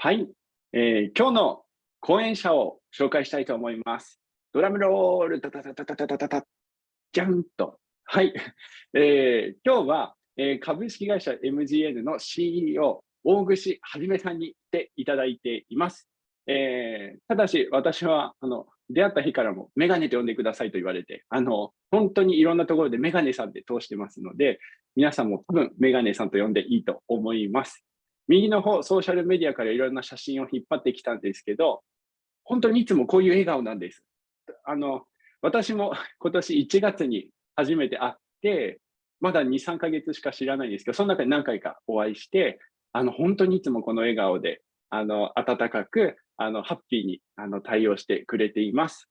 はい、えー、今日の講演者を紹介したいと思います。ドラムロール、タタタタタタタタ、じゃんと。はい、えー、今日は、えー、株式会社 MGN の CEO、大串はじめさんに来ていただいています。えー、ただし、私はあの出会った日からもメガネと呼んでくださいと言われて、あの本当にいろんなところでメガネさんで通してますので、皆さんも多分メガネさんと呼んでいいと思います。右の方、ソーシャルメディアからいろんな写真を引っ張ってきたんですけど、本当にいつもこういう笑顔なんです。あの、私も 今年1月に初めて会って、まだ2、3ヶ月しか知らないんですけど、その中で何回かお会いして、あの、本当にいつもこの笑顔で、あの、温かく、あの、ハッピーにあの対応してくれています。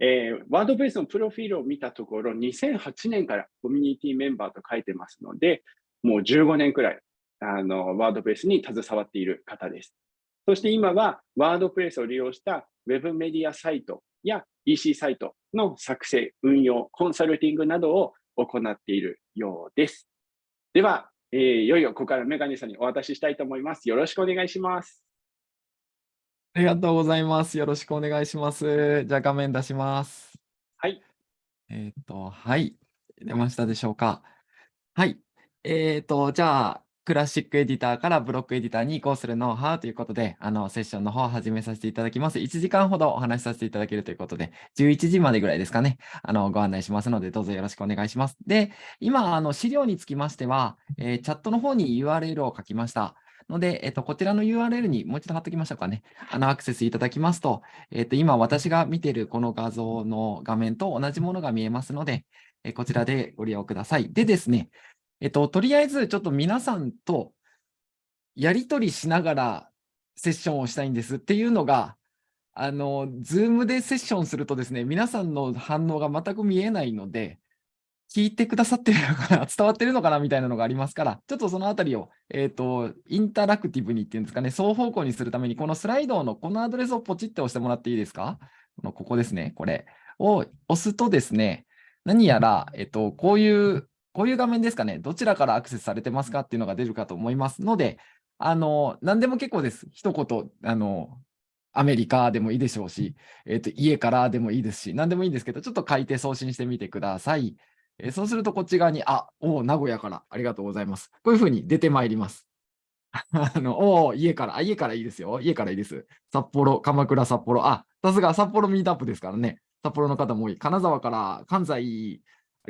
えー、ワードベースのプロフィールを見たところ、2008年からコミュニティメンバーと書いてますので、もう15年くらいあの、ワードプレスに携わっている方です。そして今は、ワードプレスを利用したウェブメディアサイトや EC サイトの作成、運用、コンサルティングなどを行っているようです。では、えー、いよいよここからメガネさんにお渡ししたいと思います。よろしくお願いします。ありがとうございます。よろしくお願いします。じゃあ画面出します。はい。えっ、と、はい。出ましたでしょうか。はい。えっ、と、じゃあ、クラシックエディターからブロックエディターに移行するノウハウということで、あの、セッションの方を始めさせていただきます。1時間ほどお話しさせていただけるということで、11時までぐらいですかね、あの、ご案内しますので、どうぞよろしくお願いします。で、今、あの、資料につきましては、えー、チャットの方に URL を書きました。ので、えっと、こちらの URL にもう一度貼っておきましょうかね。あの、アクセスいただきますと、えっと、今私が見ているこの画像の画面と同じものが見えますので、えこちらでご利用ください。でですね、えっと、とりあえずちょっと皆さんとやり取りしながらセッションをしたいんですっていうのが、あの、ズームでセッションするとですね、皆さんの反応が全く見えないので、聞いてくださってるのかな、伝わってるのかなみたいなのがありますから、ちょっとそのあたりを、えっ、ー、と、インタラクティブにっていうんですかね、双方向にするために、このスライドのこのアドレスをポチって押してもらっていいですか？このここですね、これを押すとですね、何やら、えっ、ー、と、こういう、こういう画面ですかね、どちらからアクセスされてますかっていうのが出るかと思いますので、あの、何でも結構です。一言、あの、アメリカでもいいでしょうし、えっ、ー、と、家からでもいいですし、何でもいいんですけど、ちょっと書いて送信してみてください。えー、そうすると、こっち側に、あ、お名古屋から、ありがとうございます。こういうふうに出てまいります。あの、お家から、あ、家からいいですよ。家からいいです。札幌、鎌倉、札幌。あ、さすが札幌ミートアップですからね。札幌の方も多い。金沢から、関西、あ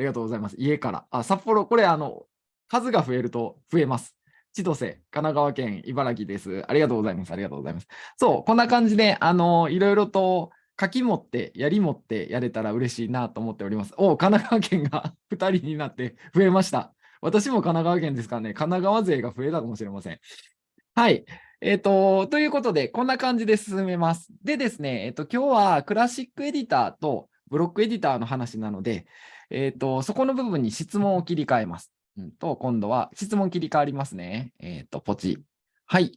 りがとうございます。家から。あ、札幌、これ、あの、数が増えると増えます。千歳、神奈川県、茨城です。ありがとうございます。ありがとうございます。そう、こんな感じで、あの、いろいろと書き持って、やり持ってやれたら嬉しいなと思っております。お神奈川県が 2人になって増えました。私も神奈川県ですからね、神奈川勢が増えたかもしれません。はい。えっ、ー、と、ということで、こんな感じで進めます。でですね、えっ、ー、と、今日はクラシックエディターとブロックエディターの話なので、えっ、ー、と、そこの部分に質問を切り替えます。うんと、今度は質問切り替わりますね。えっ、ー、と、ポチ。はい。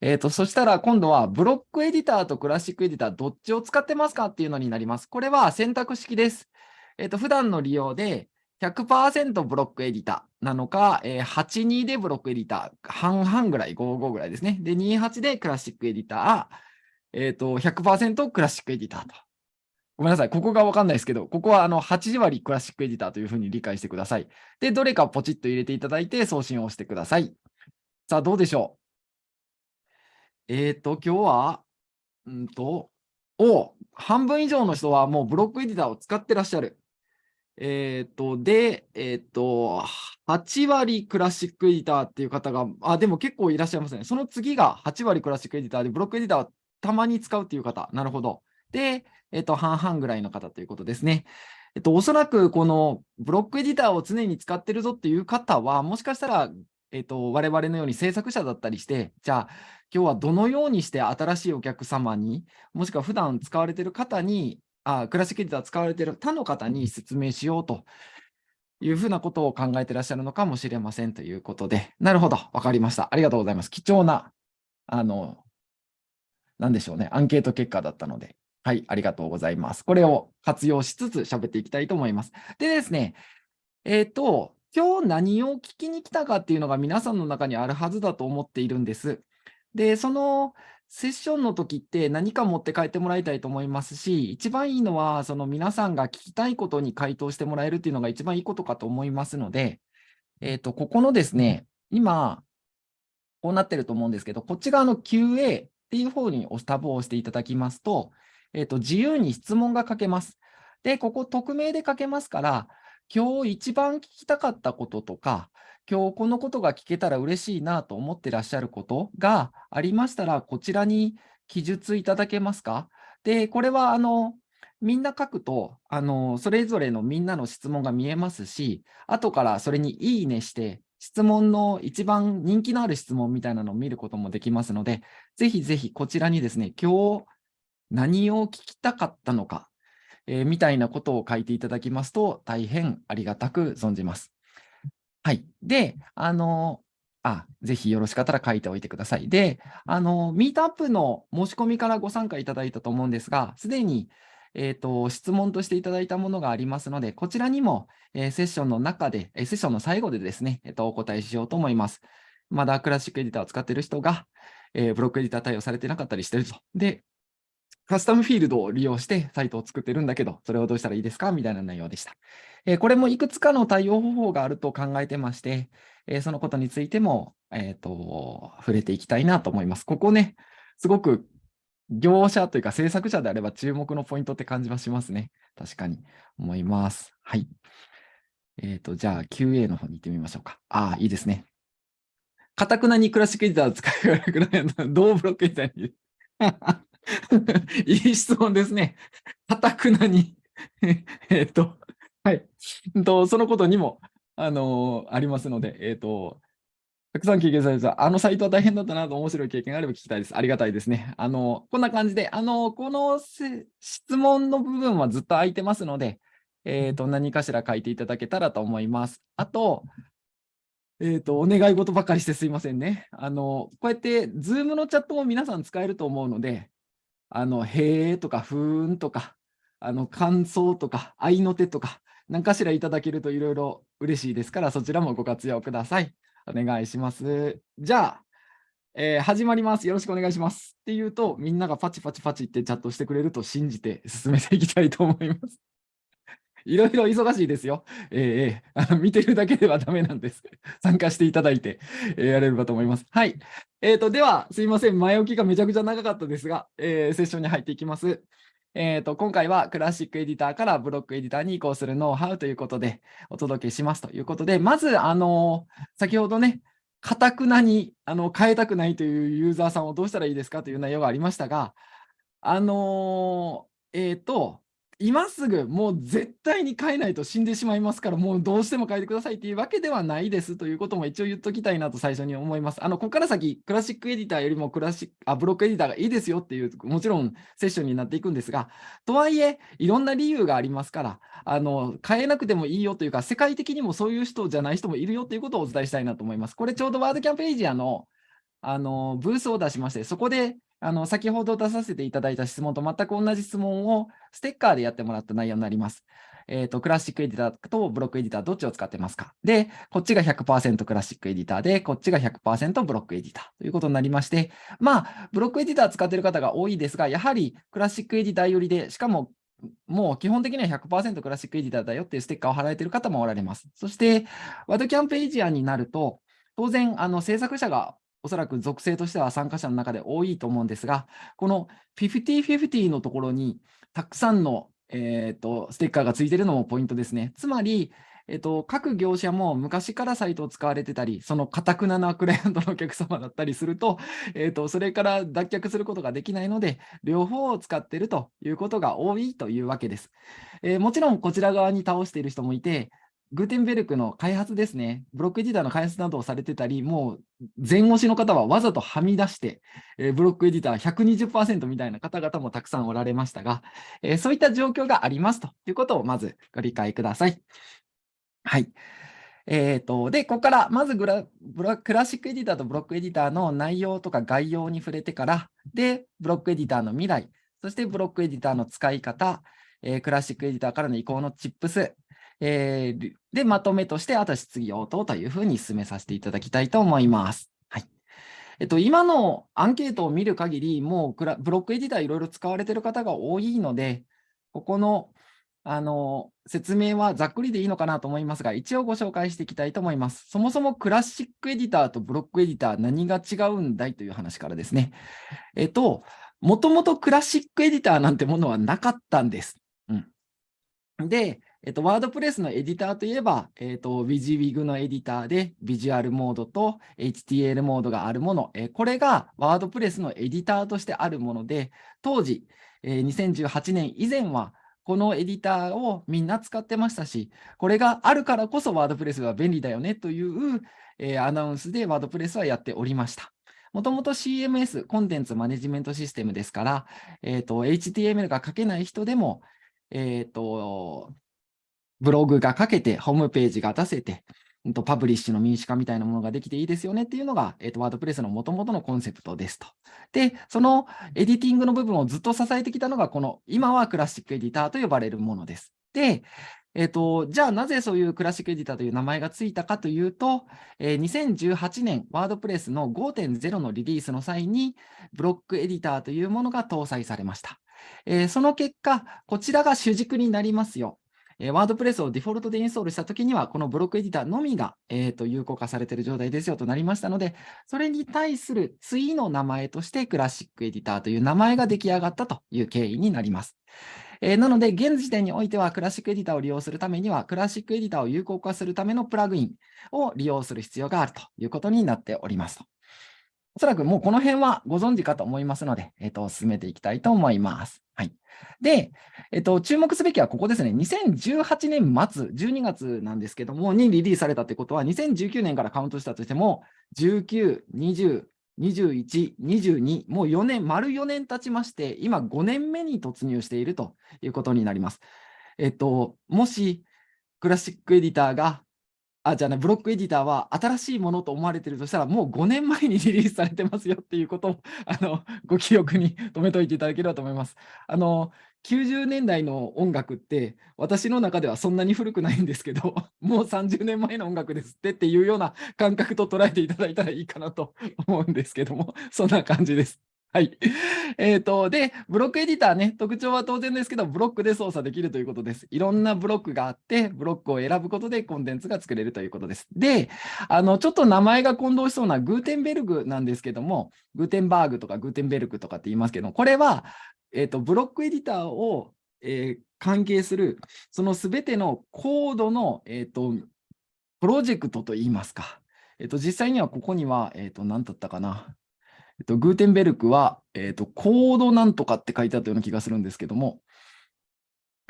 えっ、ー、と、そしたら今度はブロックエディターとクラシックエディターどっちを使ってますかっていうのになります。これは選択式です。えっ、と、普段の利用で100%ブロックエディターなのか、えー、82でブロックエディター、半々ぐらい、55ぐらいですね。で、28でクラシックエディター、えっ、ー、と、100%クラシックエディターと。ごめんなさい。ここがわかんないですけど、ここはあの8割クラシックエディターというふうに理解してください。で、どれかポチッと入れていただいて送信をしてください。さあ、どうでしょう？えっ、ー、と、今日は、うんと、お半分以上の人はもうブロックエディターを使ってらっしゃる。えっ、ー、と、で、えっ、ー、と、8割クラシックエディターっていう方が、あ、でも結構いらっしゃいますね。その次が8割クラシックエディターで、ブロックエディターはたまに使うっていう方。なるほど。で、えっと、半々ぐらいの方ということですね。えっと、おそらくこのブロックエディターを常に使ってるぞっていう方は、もしかしたら、えっと、我々のように制作者だったりして、じゃあ、今日はどのようにして新しいお客様に、もしくは普段使われてる方に、あクラシックエディター使われてる他の方に説明しようというふうなことを考えてらっしゃるのかもしれませんということで、なるほど、わかりました。ありがとうございます。貴重な、あの、なんでしょうね、アンケート結果だったので、はい、ありがとうございます。これを活用しつつ喋っていきたいと思います。でですね、えっ、ー、と、今日何を聞きに来たかっていうのが皆さんの中にあるはずだと思っているんです。で、そのセッションの時って何か持って帰ってもらいたいと思いますし、一番いいのは、その皆さんが聞きたいことに回答してもらえるっていうのが一番いいことかと思いますので、えっ、と、ここのですね、今、こうなってると思うんですけど、こっち側の QA っていう方にタブを押していただきますと、えっ、と、自由に質問が書けます。で、ここ匿名で書けますから、今日一番聞きたかったこととか、今日このことが聞けたら嬉しいなと思ってらっしゃることがありましたら、こちらに記述いただけますか？で、これはあの、みんな書くと、あの、それぞれのみんなの質問が見えますし、後からそれにいいねして、質問の一番人気のある質問みたいなのを見ることもできますので、ぜひぜひこちらにですね、今日何を聞きたかったのか、えー、みたいなことを書いていただきますと、大変ありがたく存じます。はい。で、あの、あ、ぜひよろしかったら書いておいてください。で、あの、ミートアップの申し込みからご参加いただいたと思うんですが、すでに、えーと、質問としていただいたものがありますので、こちらにも、えー、セッションの中で、えー、セッションの最後でですね、えーと、お答えしようと思います。まだクラシックエディターを使っている人が、えー、ブロックエディター対応されてなかったりしてると。で、カスタムフィールドを利用してサイトを作ってるんだけど、それをどうしたらいいですか？みたいな内容でした。えー、これもいくつかの対応方法があると考えてまして、えー、そのことについても、えーと、触れていきたいなと思います。ここね、すごく業者というか制作者であれば注目のポイントって感じはしますね。確かに思います。はい。えっ、ー、と、じゃあ QA の方に行ってみましょうか。ああ、いいですね。かたくなにクラシックエディターを使いくらい、どうブロックエディターに いい質問ですね。かたくなに えっと、はい。とそのことにも、あのー、ありますので、えっ、ー、と、たくさん経験されてた、あのサイトは大変だったなと面白い経験があれば聞きたいです。ありがたいですね。あの、こんな感じで、あの、この質問の部分はずっと空いてますので、えっ、ー、と、何かしら書いていただけたらと思います。あと、えっ、と、お願い事ばかりしてすいませんね。あの、こうやって、ズームのチャットも皆さん使えると思うので、あの、へえとか、ふーんとか、あの、感想とか、愛の手とか、何かしらいただけるといろいろ嬉しいですから、そちらもご活用ください。お願いします。じゃあ、えー、始まります。よろしくお願いします。っていうと、みんながパチパチパチってチャットしてくれると信じて進めていきたいと思います。いろいろ忙しいですよ。えー、あの見てるだけではダメなんです。参加していただいて、えー、やれればと思います。はい。えーと、では、すいません。前置きがめちゃくちゃ長かったですが、えー、セッションに入っていきます。えーと、今回はクラシックエディターからブロックエディターに移行するノウハウということでお届けしますということで、まず、あの先ほどね、かたくなにあの変えたくないというユーザーさんをどうしたらいいですかという内容がありましたが、あのえっ、ー、と、今すぐもう絶対に変えないと死んでしまいますから、もうどうしても変えてくださいっていうわけではないですということも一応言っときたいなと最初に思います。あの、ここから先、クラシックエディターよりもクラシック、あ、ブロックエディターがいいですよっていう、もちろんセッションになっていくんですが、とはいえ、いろんな理由がありますから、あの、変えなくてもいいよというか、世界的にもそういう人じゃない人もいるよということをお伝えしたいなと思います。これちょうどワードキャンページアのあのブースを出しまして、そこであの先ほど出させていただいた質問と全く同じ質問をステッカーでやってもらった内容になります。え、ー、と、クラシックエディターとブロックエディターどっちを使ってますか？で、こっちが100%クラシックエディターで、こっちが100%ブロックエディターということになりまして、まあ、ブロックエディター使っている方が多いですが、やはりクラシックエディター寄りで、しかももう基本的には100%クラシックエディターだよっていうステッカーを貼られている方もおられます。そして、ワードキャンページアになると、当然、あの制作者がおそらく属性としては参加者の中で多いと思うんですが、この50-50のところにたくさんの、えーと、ステッカーがついているのもポイントですね。つまり、えっと、各業者も昔からサイトを使われてたり、そのかたくななクライアントのお客様だったりすると、えっと、それから脱却することができないので、両方を使っているということが多いというわけです。えー、もちろんこちら側に倒している人もいて、グーテンベルクの開発ですね、ブロックエディターの開発などをされてたり、もう前押しの方はわざとはみ出して、え、ブロックエディター120%みたいな方々もたくさんおられましたが、え、そういった状況がありますということをまずご理解ください。はい。えーと、で、ここからまずグラブラクラシックエディターとブロックエディターの内容とか概要に触れてから、で、ブロックエディターの未来、そしてブロックエディターの使い方、えー、クラシックエディターからの移行のチップス、えー、で、まとめとして、あと質疑応答というふうに進めさせていただきたいと思います。はい。えっと、今のアンケートを見る限り、もうブロックエディターいろいろ使われている方が多いので、ここのあの説明はざっくりでいいのかなと思いますが、一応ご紹介していきたいと思います。そもそもクラシックエディターとブロックエディター、何が違うんだいという話からですね。えっと、もともとクラシックエディターなんてものはなかったんです。うん、で、えっと、ワードプレスのエディターといえば、えっと、WYSIWYG のエディターで、ビジュアルモードと HTL モードがあるもの、えこれがワードプレスのエディターとしてあるもので、当時、え2018年以前は、このエディターをみんな使ってましたし、これがあるからこそワードプレスは便利だよねという、えアナウンスでワードプレスはやっておりました。もともと CMS、コンテンツマネジメントシステムですから、えーと、HTML が書けない人でも、えーとブログが書けて、ホームページが出せて、パブリッシュの民主化みたいなものができていいですよねっていうのが、えーと、ワードプレスのもともとのコンセプトですと。で、そのエディティングの部分をずっと支えてきたのが、この今はクラシックエディターと呼ばれるものです。で、えっ、ー、と、じゃあなぜそういうクラシックエディターという名前がついたかというと、えー、2018年、ワードプレスの5.0のリリースの際に、ブロックエディターというものが搭載されました。えー、その結果、こちらが主軸になりますよ。えワードプレスをデフォルトでインストールしたときには、このブロックエディターのみが、えー、と有効化されている状態ですよとなりましたので、それに対する次の名前としてクラシックエディターという名前が出来上がったという経緯になります。えー、なので、現時点においては、クラシックエディターを利用するためには、クラシックエディターを有効化するためのプラグインを利用する必要があるということになっております。おそらくもうこの辺はご存知かと思いますので、えっ、と、進めていきたいと思います。はい。で、えっ、と、注目すべきはここですね。2018年末、12月なんですけども、にリリースされたということは、2019年からカウントしたとしても、19、20、21、22、もう4年、丸4年経ちまして、今5年目に突入しているということになります。えっと、もし、クラシックエディターがあ、じゃあね、ブロックエディターは新しいものと思われてるとしたら、もう5年前にリリースされてますよっていうことを、あの、ご記憶に留めておいていただければと思います。あの、90年代の音楽って、私の中ではそんなに古くないんですけど、もう30年前の音楽ですってっていうような感覚と捉えていただいたらいいかなと思うんですけども、そんな感じです。はい。えっ、ー、と、で、ブロックエディターね、特徴は当然ですけど、ブロックで操作できるということです。いろんなブロックがあって、ブロックを選ぶことでコンテンツが作れるということです。で、あの、ちょっと名前が混同しそうなグーテンベルグなんですけども、グーテンバーグとかグーテンベルクとかって言いますけど、これは、えっ、ー、と、ブロックエディターを、えー、関係する、そのすべてのコードの、えっ、と、プロジェクトといいますか。えっ、と、実際にはここには、えっ、と、何だったかな。えっと、グーテンベルクは、えっと、コードなんとかって書いてあったような気がするんですけども、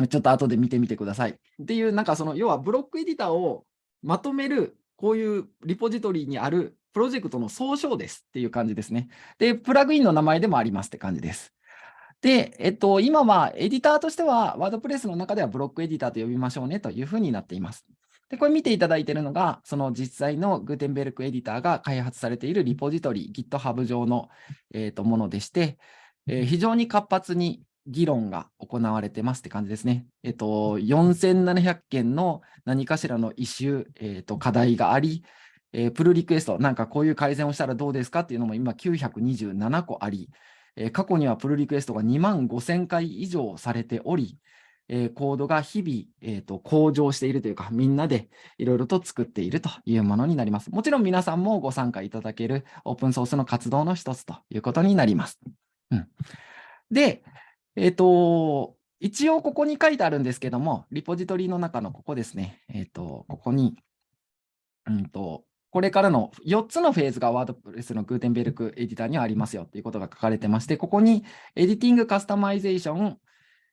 ちょっと後で見てみてください。っていう、なんかその、要はブロックエディターをまとめる、こういうリポジトリにあるプロジェクトの総称ですっていう感じですね。で、プラグインの名前でもありますって感じです。で、えっと、今はエディターとしては、ワードプレスの中ではブロックエディターと呼びましょうねというふうになっています。で、これ見ていただいているのが、その実際のグーテンベルクエディターが開発されているリポジトリ、GitHub 上の、えー、とものでして、えー、非常に活発に議論が行われてますって感じですね。えっ、ー、と、4700件の何かしらのイシュー、えー、と課題があり、えー、プルリクエスト、なんかこういう改善をしたらどうですかっていうのも今927個あり、えー、過去にはプルリクエストが2万5000回以上されており、えー、コードが日々、えーと、向上しているというか、みんなでいろいろと作っているというものになります。もちろん皆さんもご参加いただけるオープンソースの活動の一つということになります。うん、で、えっ、ー、と、一応ここに書いてあるんですけども、リポジトリの中のここですね、えっ、ー、と、ここに、うんと、これからの4つのフェーズがワードプレスのグーテンベルクエディターにはありますよということが書かれてまして、ここに Editing、Customization、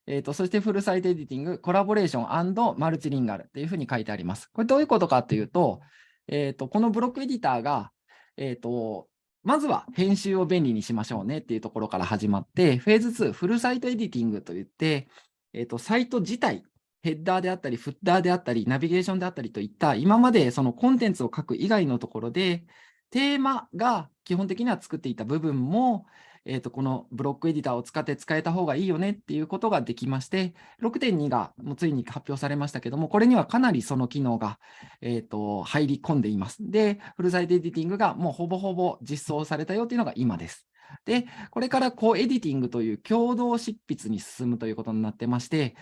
えーと、そして Full Site Editing、Collaboration、Multilingual っていうふうに書いてあります。これどういうことかというと、えーと、このブロックエディターが、えーと、まずは編集を便利にしましょうねっていうところから始まって、フェーズ2、フルサイトエディティングといって、えー、とサイト自体、ヘッダーであったり、フッターであったり、ナビゲーションであったりといった、今までそのコンテンツを書く以外のところで、テーマが基本的には作っていた部分も、えー、とこのブロックエディターを使って使えた方がいいよねっていうことができまして、6.2がもうついに発表されましたけども、これにはかなりその機能が、えー、と入り込んでいます。で、フルサイトエディティングがもうほぼほぼ実装されたよっていうのが今です。で、これからこうエディティングという共同執筆に進むということになってまして、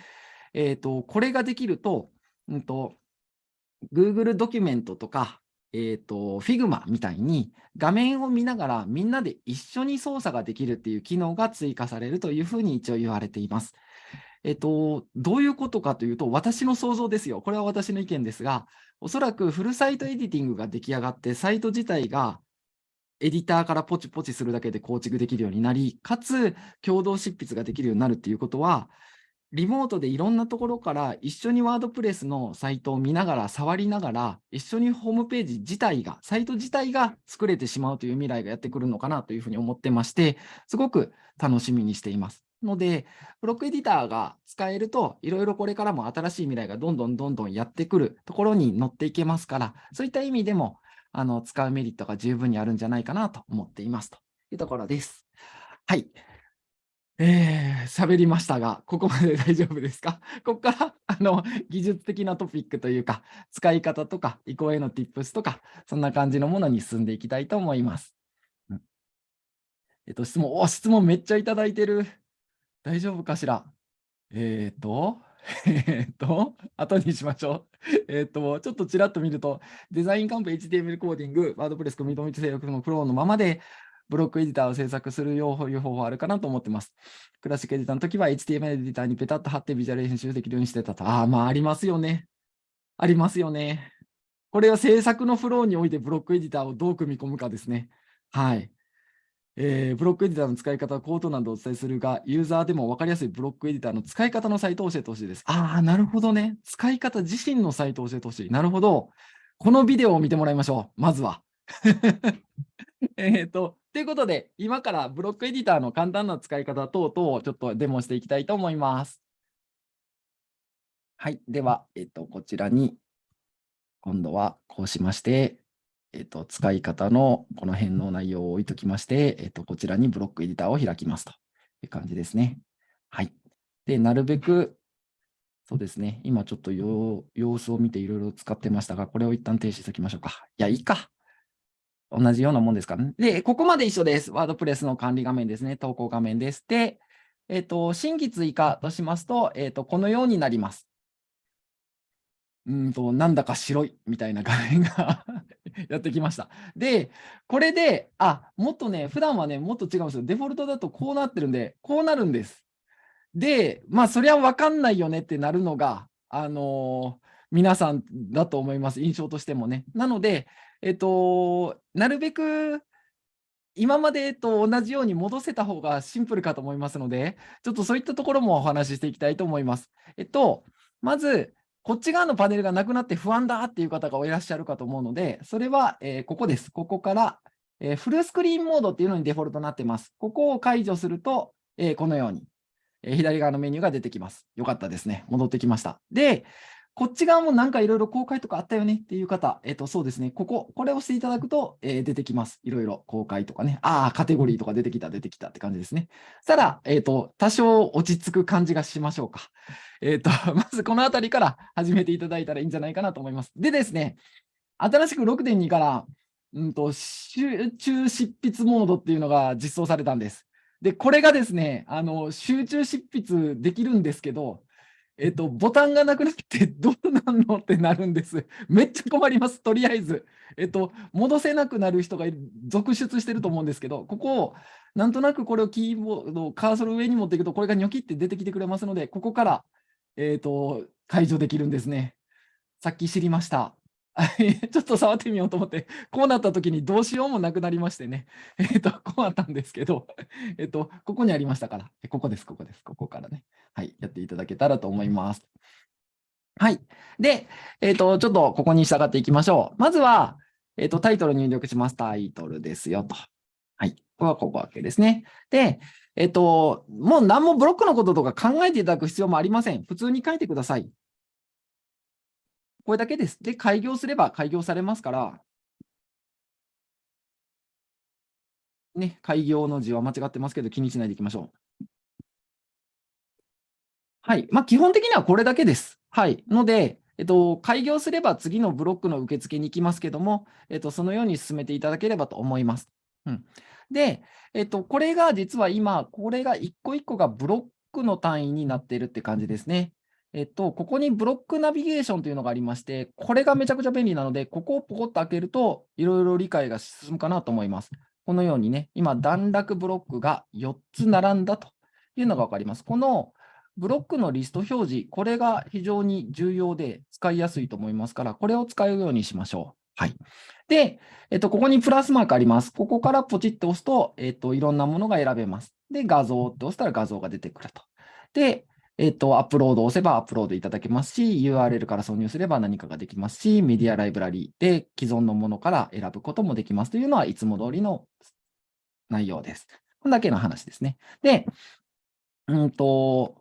えー、とこれができると、うんと、Google ドキュメントとか、えっ、ー、と、Figma みたいに画面を見ながらみんなで一緒に操作ができるっていう機能が追加されるというふうに一応言われています。えっ、ー、と、どういうことかというと、私の想像ですよ。これは私の意見ですが、おそらくフルサイトエディティングが出来上がって、サイト自体がエディターからポチポチするだけで構築できるようになり、かつ共同執筆ができるようになるっていうことは、リモートでいろんなところから一緒にワードプレスのサイトを見ながら、触りながら、一緒にホームページ自体が、サイト自体が作れてしまうという未来がやってくるのかなというふうに思ってまして、すごく楽しみにしています。ので、ブロックエディターが使えると、いろいろこれからも新しい未来がどんどんどんどんやってくるところに乗っていけますから、そういった意味でも、あの使うメリットが十分にあるんじゃないかなと思っていますというところです。はい。えー、喋りましたが、ここまで大丈夫ですか？ここから あの技術的なトピックというか、使い方とか、移行への tips とか、そんな感じのものに進んでいきたいと思います。うん、えっと、質問、お質問めっちゃいただいてる。大丈夫かしら？えっ、と、えっと、後にしましょう。えっと、ちょっとちらっと見ると、デザインカンプ HTML コーディング、ワードプレスコミットミット制約のプロのままで、ブロックエディターを制作するよういう方法あるかなと思ってます。クラシックエディターの時は HTML エディターにペタッと貼ってビジュアル編集できるようにしてたと。ああ、まあありますよね。ありますよね。これは制作のフローにおいてブロックエディターをどう組み込むかですね。はい。えー、ブロックエディターの使い方はコードなどをお伝えするが、ユーザーでも分かりやすいブロックエディターの使い方のサイトを教えてほしいです。ああ、なるほどね。使い方自身のサイトを教えてほしい。なるほど。このビデオを見てもらいましょう。まずは。えっと、ということで、今からブロックエディターの簡単な使い方等々をちょっとデモしていきたいと思います。はい。では、えっと、こちらに、今度はこうしまして、えっと、使い方のこの辺の内容を置いときまして、えっと、こちらにブロックエディターを開きますという感じですね。はい。で、なるべく、そうですね。今ちょっと様子を見ていろいろ使ってましたが、これを一旦停止しておきましょうか。いや、いいか。同じようなもんですかね。で、ここまで一緒です。ワードプレスの管理画面ですね。投稿画面です。で、えっ、ー、と、新規追加としますと、えっ、ー、と、このようになります。うんと、なんだか白いみたいな画面が やってきました。で、これで、あ、もっとね、普段はね、もっと違うんですよ。デフォルトだとこうなってるんで、こうなるんです。で、まあ、そりゃ分かんないよねってなるのが、あのー、皆さんだと思います。印象としてもね。なので、えっと、なるべく今までと同じように戻せた方がシンプルかと思いますので、ちょっとそういったところもお話ししていきたいと思います。えっと、まず、こっち側のパネルがなくなって不安だっていう方がいらっしゃるかと思うので、それは、えー、ここです。ここから、えー、フルスクリーンモードっていうのにデフォルトになってます。ここを解除すると、えー、このように、え左側のメニューが出てきます。よかったですね。戻ってきました。で、こっち側もなんかいろいろ公開とかあったよねっていう方、えっ、と、そうですね、ここ、これを押していただくと、えー、出てきます。いろいろ公開とかね。ああ、カテゴリーとか出てきた、出てきたって感じですね。ただ、えっ、ー、と、多少落ち着く感じがしましょうか。えっ、と、まずこのあたりから始めていただいたらいいんじゃないかなと思います。でですね、新しく6.2から、うんと、集中執筆モードっていうのが実装されたんです。で、これがですね、あの、集中執筆できるんですけど、えっと、ボタンがなくなって どうなんのってなるんです。めっちゃ困ります、とりあえず。えっと、戻せなくなる人が続出してると思うんですけど、ここを、なんとなくこれをキーボード、カーソル上に持っていくと、これがニョキって出てきてくれますので、ここから、えっと、解除できるんですね。さっき知りました。ちょっと触ってみようと思って、こうなった時にどうしようもなくなりましてね。えっ、と、こうなったんですけど、えっ、と、ここにありましたから、ここです、ここです、ここからね。はい、やっていただけたらと思います。はい。で、えっ、と、ちょっとここに従っていきましょう。まずは、えっ、と、タイトル入力します。タイトルですよと。はい。ここはここわけですね。で、えっ、と、もう何もブロックのこととか考えていただく必要もありません。普通に書いてください。これだけです。で、開業すれば開業されますから、ね、開業の字は間違ってますけど、気にしないでいきましょう。はい。まあ、基本的にはこれだけです。はい。ので、えっと、開業すれば次のブロックの受付に行きますけども、えっと、そのように進めていただければと思います。うん、で、えっと、これが実は今、これが一個一個がブロックの単位になっているって感じですね。えっと、ここにブロックナビゲーションというのがありまして、これがめちゃくちゃ便利なので、ここをポコッと開けると、いろいろ理解が進むかなと思います。このようにね、今、段落ブロックが4つ並んだというのが分かります。このブロックのリスト表示、これが非常に重要で使いやすいと思いますから、これを使うようにしましょう。はい。で、えっと、ここにプラスマークあります。ここからポチッと押すと、えっと、いろんなものが選べます。で、画像って押したら画像が出てくると。で、えっ、ー、と、アップロードを押せばアップロードいただけますし、URL から挿入すれば何かができますし、メディアライブラリーで既存のものから選ぶこともできますというのはいつも通りの内容です。こんだけの話ですね。で、うんと、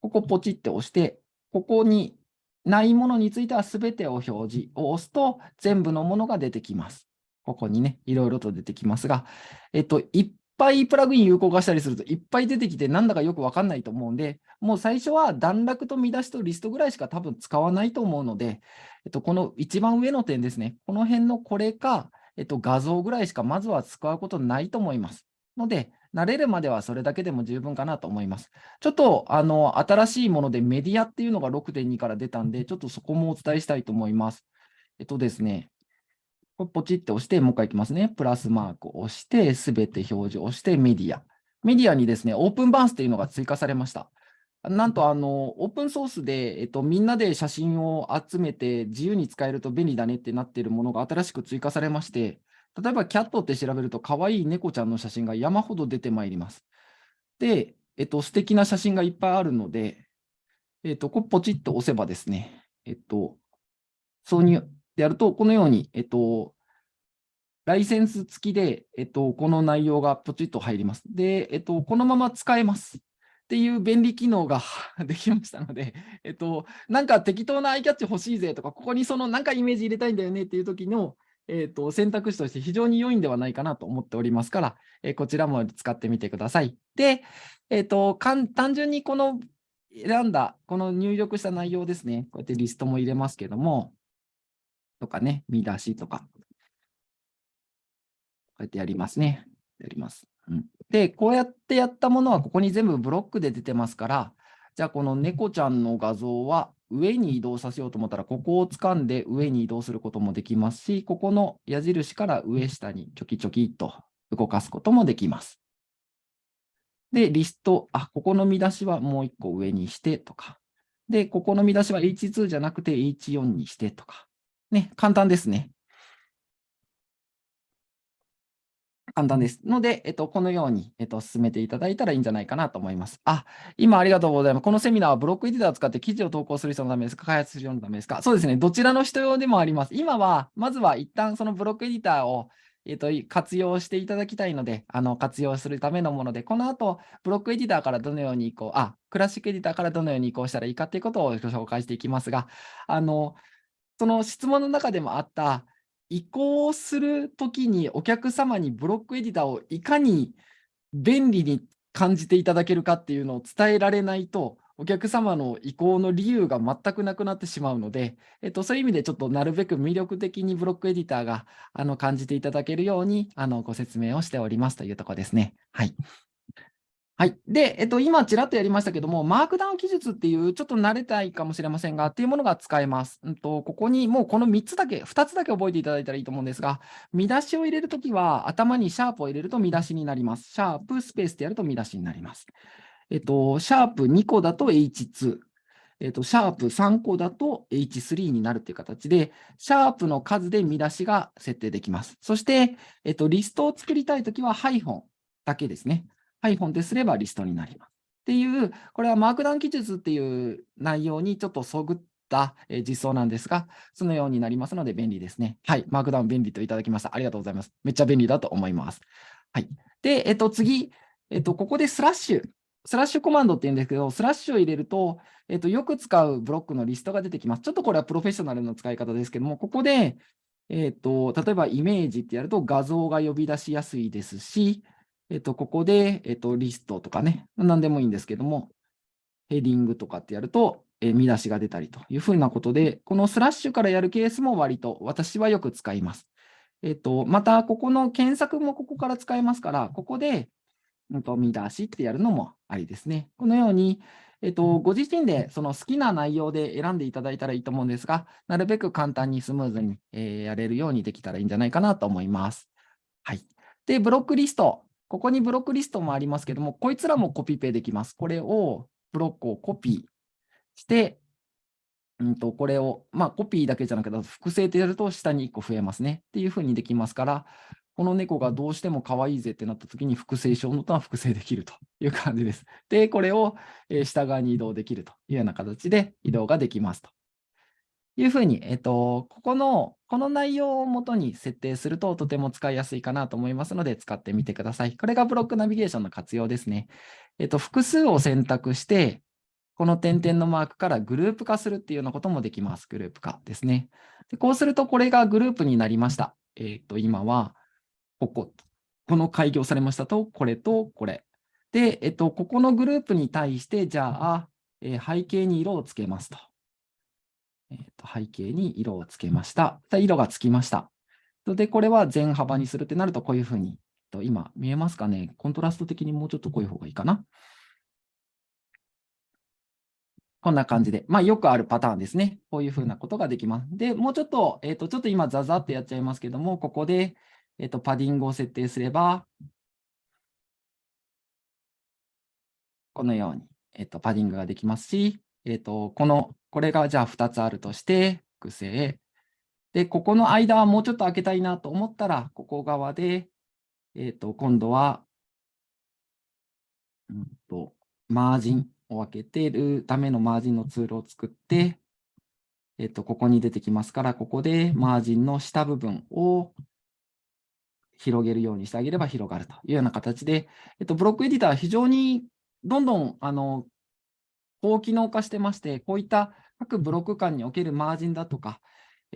ここポチって押して、ここにないものについては全てを表示を押すと全部のものが出てきます。ここにね、いろいろと出てきますが、えっと、一ぱいプラグイン有効化したりするといっぱい出てきてなんだかよくわかんないと思うんで、もう最初は段落と見出しとリストぐらいしか多分使わないと思うので、えっと、この一番上の点ですね、この辺のこれか、えっと、画像ぐらいしかまずは使うことないと思います。ので、慣れるまではそれだけでも十分かなと思います。ちょっとあの新しいものでメディアっていうのが6.2から出たんで、ちょっとそこもお伝えしたいと思います。えっとですね、これポチって押して、もう一回いきますね。プラスマークを押して、すべて表示をして、メディア。メディアにですね、オープンバースというのが追加されました。なんと、あの、オープンソースで、えっと、みんなで写真を集めて自由に使えると便利だねってなっているものが新しく追加されまして、例えば、キャットって調べると、可愛い猫ちゃんの写真が山ほど出てまいります。で、えっと、素敵な写真がいっぱいあるので、えっと、こポチッと押せばですね、えっと、挿入でやると、このように、えっと、ライセンス付きで、えっと、この内容がポチッと入ります。で、えっと、このまま使えます。っていう便利機能が できましたので、えっと、なんか適当なアイキャッチ欲しいぜとか、ここにそのなんかイメージ入れたいんだよねっていう時の、えっと、選択肢として非常に良いんではないかなと思っておりますから、えこちらも使ってみてください。で、えっと、単純にこの選んだ、この入力した内容ですね、こうやってリストも入れますけども、とかね、見出しとか。こうやってやりますね。やります。うん、で、こうやってやったものはここに全部ブロックで出てますから、じゃあこの猫ちゃんの画像は上に移動させようと思ったら、ここを掴んで上に移動することもできますし、ここの矢印から上下にチョキチョキと動かすこともできます。で、リスト、あ、ここの見出しはもう一個上にしてとか。で、ここの見出しは H2 じゃなくて H4 にしてとか。ね、簡単ですね。簡単です。ので、えっと、このように、えっと、進めていただいたらいいんじゃないかなと思います。あ、今ありがとうございます。このセミナーはブロックエディターを使って記事を投稿する人のためですか？開発する人のためですか？そうですね。どちらの人用でもあります。今は、まずは一旦そのブロックエディターを、えっと、活用していただきたいので、あの、活用するためのもので、この後、ブロックエディターからどのように移行、あ、クラシックエディターからどのように移行したらいいかということをご紹介していきますが、あの、その質問の中でもあった、移行するときにお客様にブロックエディターをいかに便利に感じていただけるかっていうのを伝えられないと、お客様の移行の理由が全くなくなってしまうので、えっと、そういう意味でちょっとなるべく魅力的にブロックエディターがあの感じていただけるようにあのご説明をしておりますというところですね。はい。はい。で、えっと、今、ちらっとやりましたけども、マークダウン記述っていう、ちょっと慣れたいかもしれませんが、っていうものが使えます。うんと、ここにもうこの3つだけ、2つだけ覚えていただいたらいいと思うんですが、見出しを入れるときは、頭にシャープを入れると見出しになります。シャープ、スペースでやると見出しになります。えっと、シャープ2個だと H2。えっと、シャープ3個だと H3 になるという形で、シャープの数で見出しが設定できます。そして、えっと、リストを作りたいときは、ハイフォンだけですね。iPhone ですればリストになります。っていう、これはマークダウン記述っていう内容にちょっとそぐった実装なんですが、そのようになりますので便利ですね。はい、マークダウン便利といただきました。ありがとうございます。めっちゃ便利だと思います。はい。で、えっと、次、えっと、ここでスラッシュ。スラッシュコマンドって言うんですけど、スラッシュを入れると、えっと、よく使うブロックのリストが出てきます。ちょっとこれはプロフェッショナルの使い方ですけども、ここで、えっと、例えばイメージってやると画像が呼び出しやすいですし、えっと、ここで、えっと、リストとかね、何でもいいんですけども、 heading とかってやると、え見出しが出たりというふうなことで、このスラッシュからやるケースも割と私はよく使います。えっと、また、ここの検索もここから使えますから、ここで、うんと、見出しってやるのもありですね。このように、えっと、ご自身でその好きな内容で選んでいただいたらいいと思うんですが、なるべく簡単にスムーズに、えー、やれるようにできたらいいんじゃないかなと思います。はい。で、ブロックリスト。ここにブロックリストもありますけども、こいつらもコピペできます。これを、ブロックをコピーして、うんと、これを、まあ、コピーだけじゃなくて、複製ってやると下に1個増えますね。っていうふうにできますから、この猫がどうしても可愛いぜってなった時に複製しようのとは複製できるという感じです。で、これを下側に移動できるというような形で移動ができますというふうに、えっと、ここの、この内容をもとに設定するととても使いやすいかなと思いますので使ってみてください。これがブロックナビゲーションの活用ですね。えっと、複数を選択して、この点々のマークからグループ化するっていうようなこともできます。グループ化ですね。でこうするとこれがグループになりました。えっと、今は、ここ、この開業されましたと、これとこれ。で、えっと、ここのグループに対して、じゃあ、えー、背景に色をつけますと。えっと、背景に色をつけました。色がつきました。で、これは全幅にするってなると、こういうふうに、今、見えますかねコントラスト的にもうちょっとこういう方がいいかな。こんな感じで、まあ、よくあるパターンですね。こういうふうなことができます。で、もうちょっと、えっ、と、ちょっと今、ザザってやっちゃいますけども、ここで、えっと、パディングを設定すれば、このように、えっと、パディングができますし、えっと、この、これがじゃあ2つあるとして、複製。で、ここの間はもうちょっと開けたいなと思ったら、ここ側で、えっと、今度は、うんと、マージンを開けてるためのマージンのツールを作って、えっと、ここに出てきますから、ここでマージンの下部分を広げるようにしてあげれば広がるというような形で、えっと、ブロックエディターは非常にどんどんあの高機能化してまして、こういった各ブロック間におけるマージンだとか、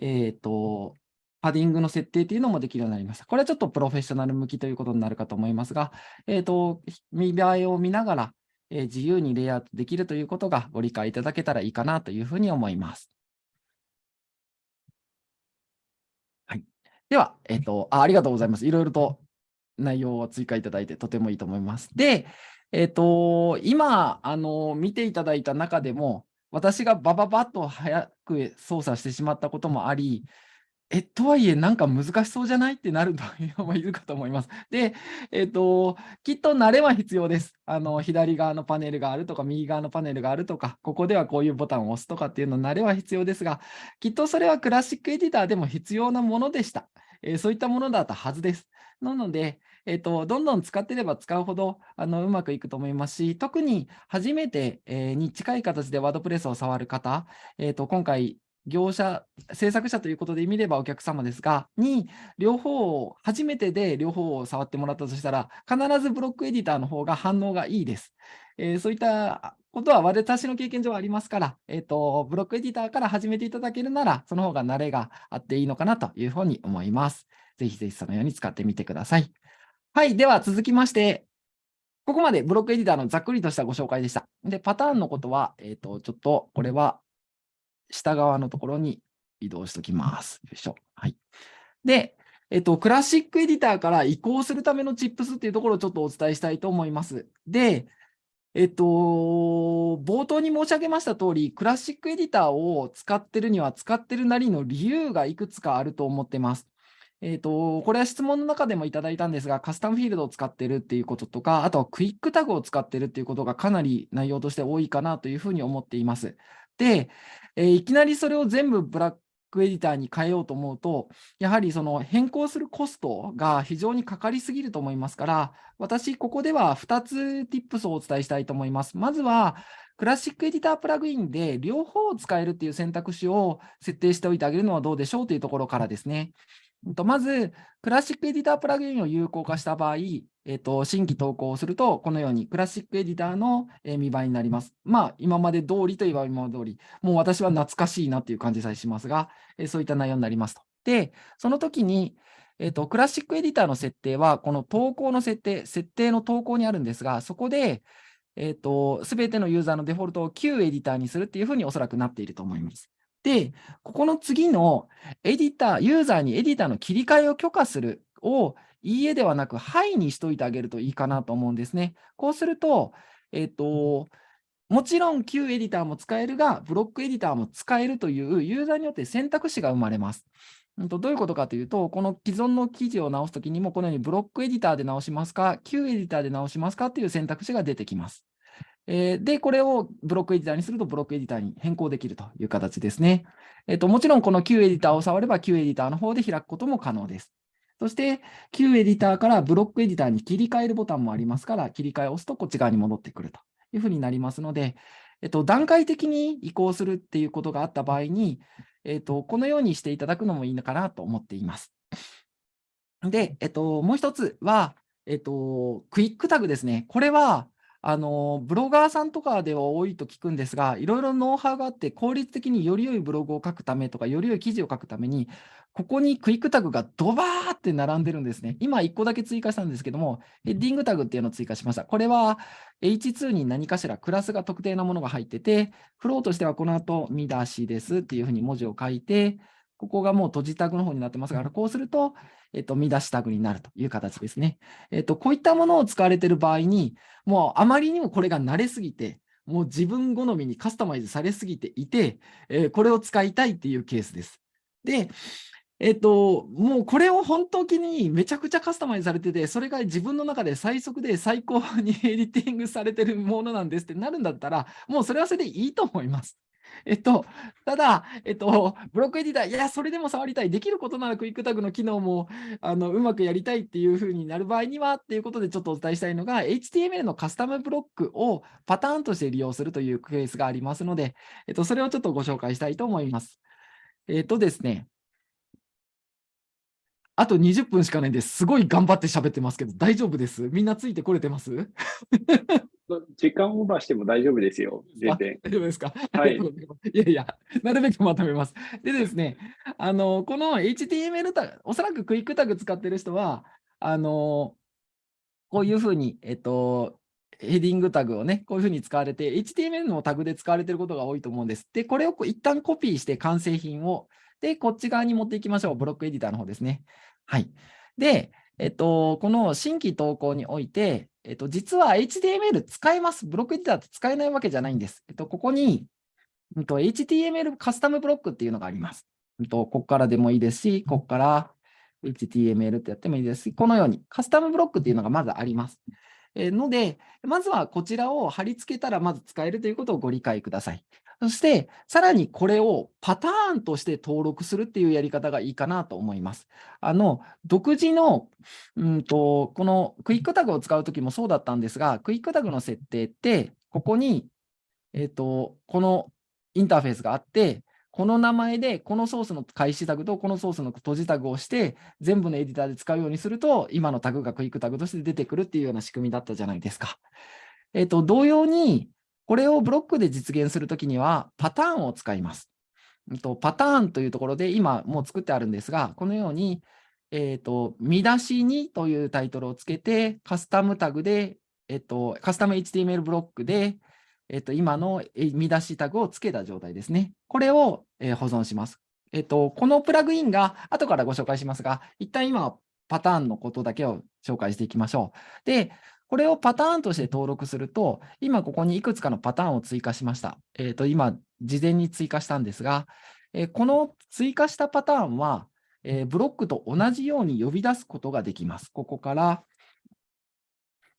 えっ、ー、と、パディングの設定というのもできるようになりました。これはちょっとプロフェッショナル向きということになるかと思いますが、えっ、ー、と、見栄えを見ながら、えー、自由にレイアウトできるということがご理解いただけたらいいかなというふうに思います。はいでは、えっ、とあ、ありがとうございます。いろいろと内容を追加いただいてとてもいいと思います。で、えっ、と、今、あの、見ていただいた中でも、私がバババッと早く操作してしまったこともあり、え、とはいえ、なんか難しそうじゃない？ってなるという人もいるかと思います。で、えっ、と、きっと慣れは必要です。あの、左側のパネルがあるとか、右側のパネルがあるとか、ここではこういうボタンを押すとかっていうの慣れは必要ですが、きっとそれはクラシックエディターでも必要なものでした。えー、そういったものだったはずです。なので、えーと、どんどん使ってれば使うほどあのうまくいくと思いますし、特に初めて、えー、に近い形でワードプレスを触る方、えーと、今回、業者、制作者ということで見ればお客様ですが、に両方を、初めてで両方を触ってもらったとしたら、必ずブロックエディターの方が反応がいいです。えー、そういったことは私の経験上ありますから、えっ、ー、と、ブロックエディターから始めていただけるなら、その方が慣れがあっていいのかなというふうに思います。ぜひぜひそのように使ってみてください。はい、では続きまして、ここまでブロックエディターのざっくりとしたご紹介でした。で、パターンのことは、えっ、ー、と、ちょっとこれは下側のところに移動しておきます。よいしょ。はい。で、えっと、クラシックエディターから移行するためのチップスっていうところをちょっとお伝えしたいと思います。で、えっと、冒頭に申し上げました通り、クラシックエディターを使ってるには使ってるなりの理由がいくつかあると思ってます。えっと、これは質問の中でもいただいたんですが、カスタムフィールドを使ってるっていうこととか、あとはクイックタグを使ってるっていうことがかなり内容として多いかなというふうに思っています。で、えー、いきなりそれを全部ブラックエディターに変えようと思うと、やはりその変更するコストが非常にかかりすぎると思いますから、私、ここでは2つティップスをお伝えしたいと思います。まずは、クラシックエディタープラグインで両方を使えるという選択肢を設定しておいてあげるのはどうでしょうというところからですね。まず、クラシックエディタープラグインを有効化した場合、えっと、新規投稿をすると、このようにクラシックエディターの見栄えになります。まあ、今まで通りといえば今まで通り、もう私は懐かしいなっていう感じさえしますが、えそういった内容になりますと。で、その時に、えっと、クラシックエディターの設定は、この投稿の設定、設定の投稿にあるんですが、そこで、えっと、すべてのユーザーのデフォルトを旧エディターにするっていうふうにおそらくなっていると思います。で、ここの次のエディター、ユーザーにエディターの切り替えを許可するを、いいえではなく、はいにしといてあげるといいかなと思うんですね。こうすると、えっと、もちろん旧エディターも使えるが、ブロックエディターも使えるというユーザーによって選択肢が生まれます。どういうことかというと、この既存の記事を直すときにも、このようにブロックエディターで直しますか、旧エディターで直しますかという選択肢が出てきます。えー、で、これをブロックエディターにすると、ブロックエディターに変更できるという形ですね。えーと、もちろん、この旧エディターを触れば、旧エディターの方で開くことも可能です。そして、旧エディターからブロックエディターに切り替えるボタンもありますから、切り替えを押すとこっち側に戻ってくるというふうになりますので、えっと、段階的に移行するっていうことがあった場合に、えっと、このようにしていただくのもいいのかなと思っています。で、えっと、もう一つは、えっと、クイックタグですね。これは、あの、ブロガーさんとかでは多いと聞くんですが、いろいろノウハウがあって、効率的により良いブログを書くためとか、より良い記事を書くために、ここにクイックタグがドバーって並んでるんですね。今1個だけ追加したんですけども、ヘッディングタグっていうのを追加しました。これは H2 に何かしらクラスが特定なものが入ってて、フローとしてはこの後、見出しですっていうふうに文字を書いて、ここがもう閉じタグの方になってますから、こうすると、えっと、見出しタグになるという形ですね。えっと、こういったものを使われている場合に、もうあまりにもこれが慣れすぎて、もう自分好みにカスタマイズされすぎていて、えー、これを使いたいっていうケースです。で、えっと、もうこれを本当にめちゃくちゃカスタマイズされてて、それが自分の中で最速で最高にエディティングされてるものなんですってなるんだったら、もうそれはそれでいいと思います。えっと、ただ、えっと、ブロックエディター、いや、それでも触りたい、できることならクイックタグの機能もあのうまくやりたいっていうふうになる場合にはっていうことでちょっとお伝えしたいのが、HTML のカスタムブロックをパターンとして利用するというケースがありますので、えっと、それをちょっとご紹介したいと思います。えっとですね、あと20分しかないんです。すごい頑張って喋ってますけど、大丈夫です？みんなついてこれてます？時間オーバーしても大丈夫ですよ。全然。大丈夫ですか？はい。いやいや、なるべくまとめます。でですね、あの、この HTML タグ、おそらくクイックタグ使ってる人は、あの、こういうふうに、えっと、ヘディングタグをね、こういうふうに使われて、HTML のタグで使われていることが多いと思うんです。で、これを一旦コピーして完成品を、で、こっち側に持っていきましょう。ブロックエディターの方ですね。はい。で、えっと、この新規投稿において、えっと、実は HTML 使えます。ブロックエディターって使えないわけじゃないんです。えっと、ここに、えっと、HTML カスタムブロックっていうのがあります。えっと、ここからでもいいですし、ここから HTML ってやってもいいですし、このようにカスタムブロックっていうのがまずあります。えので、まずはこちらを貼り付けたらまず使えるということをご理解ください。そして、さらにこれをパターンとして登録するっていうやり方がいいかなと思います。あの、独自の、うんと、このクイックタグを使うときもそうだったんですが、クイックタグの設定って、ここに、えっ、と、このインターフェースがあって、この名前で、このソースの開始タグとこのソースの閉じタグをして、全部のエディターで使うようにすると、今のタグがクイックタグとして出てくるっていうような仕組みだったじゃないですか。えっ、と、同様に、これをブロックで実現するときには、パターンを使います。パターンというところで、今もう作ってあるんですが、このように、え、ー、と、見出しにというタイトルをつけて、カスタムタグで、えっ、と、カスタム HTML ブロックで、えっ、と、今の見出しタグをつけた状態ですね。これを、え保存します。えっ、と、このプラグインが後からご紹介しますが、一旦今、パターンのことだけを紹介していきましょう。で、これをパターンとして登録すると、今ここにいくつかのパターンを追加しました。えっ、ー、と、今、事前に追加したんですが、えー、この追加したパターンは、えー、ブロックと同じように呼び出すことができます。ここから、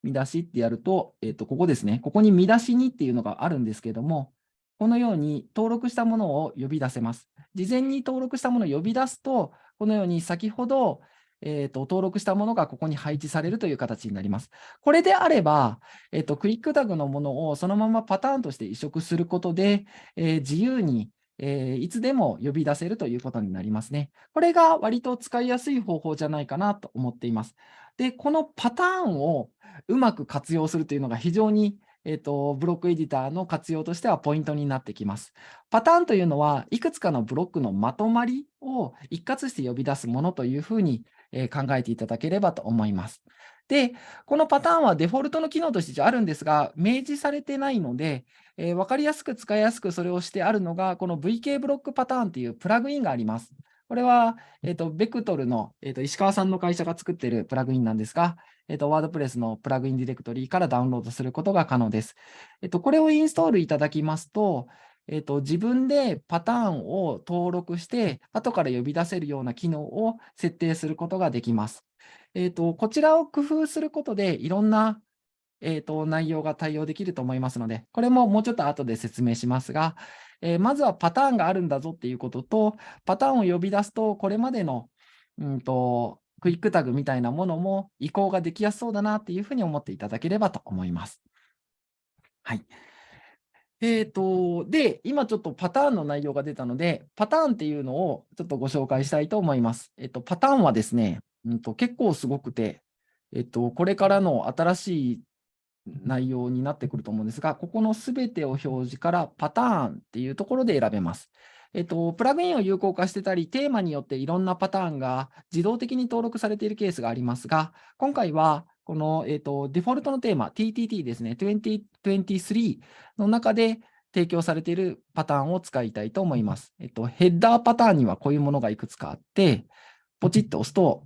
見出しってやると、えっ、と、ここですね。ここに見出しにっていうのがあるんですけども、このように登録したものを呼び出せます。事前に登録したものを呼び出すと、このように先ほど、えーと、登録したものがここに配置されるという形になります。これであれば、えーと、クイックタグのものをそのままパターンとして移植することで、えー、自由に、えー、いつでも呼び出せるということになりますね。これが割と使いやすい方法じゃないかなと思っています。で、このパターンをうまく活用するというのが非常にえーと、ブロックエディターの活用としてはポイントになってきます。パターンというのは、いくつかのブロックのまとまりを一括して呼び出すものというふうにえ考えていただければと思います。で、このパターンはデフォルトの機能としてあるんですが、明示されてないので、えー分かりやすく使いやすくそれをしてあるのが、この VK ブロックパターンというプラグインがあります。これは、えっ、と、ベクトルの、えっ、と、石川さんの会社が作っているプラグインなんですが、えっ、と、ワードプレスのプラグインディレクトリからダウンロードすることが可能です。えっ、と、これをインストールいただきますと、えっ、と、自分でパターンを登録して、後から呼び出せるような機能を設定することができます。えっ、と、こちらを工夫することで、いろんな、えっ、と、内容が対応できると思いますので、これももうちょっと後で説明しますが、えーまずはパターンがあるんだぞっていうことと、パターンを呼び出すと、これまでの、うんと、クイックタグみたいなものも移行ができやすそうだなっていうふうに思っていただければと思います。はい。えっ、と、で、今ちょっとパターンの内容が出たので、パターンっていうのをちょっとご紹介したいと思います。えっ、と、パターンはですね、うんと、結構すごくて、えっ、と、これからの新しい内容になってくると思うんですが、ここのすべてを表示からパターンっていうところで選べます。えっと、プラグインを有効化してたり、テーマによっていろんなパターンが自動的に登録されているケースがありますが、今回はこの、えっと、デフォルトのテーマ、TTT ですね、2023の中で提供されているパターンを使いたいと思います。えっと、ヘッダーパターンにはこういうものがいくつかあって、ポチッと押すと、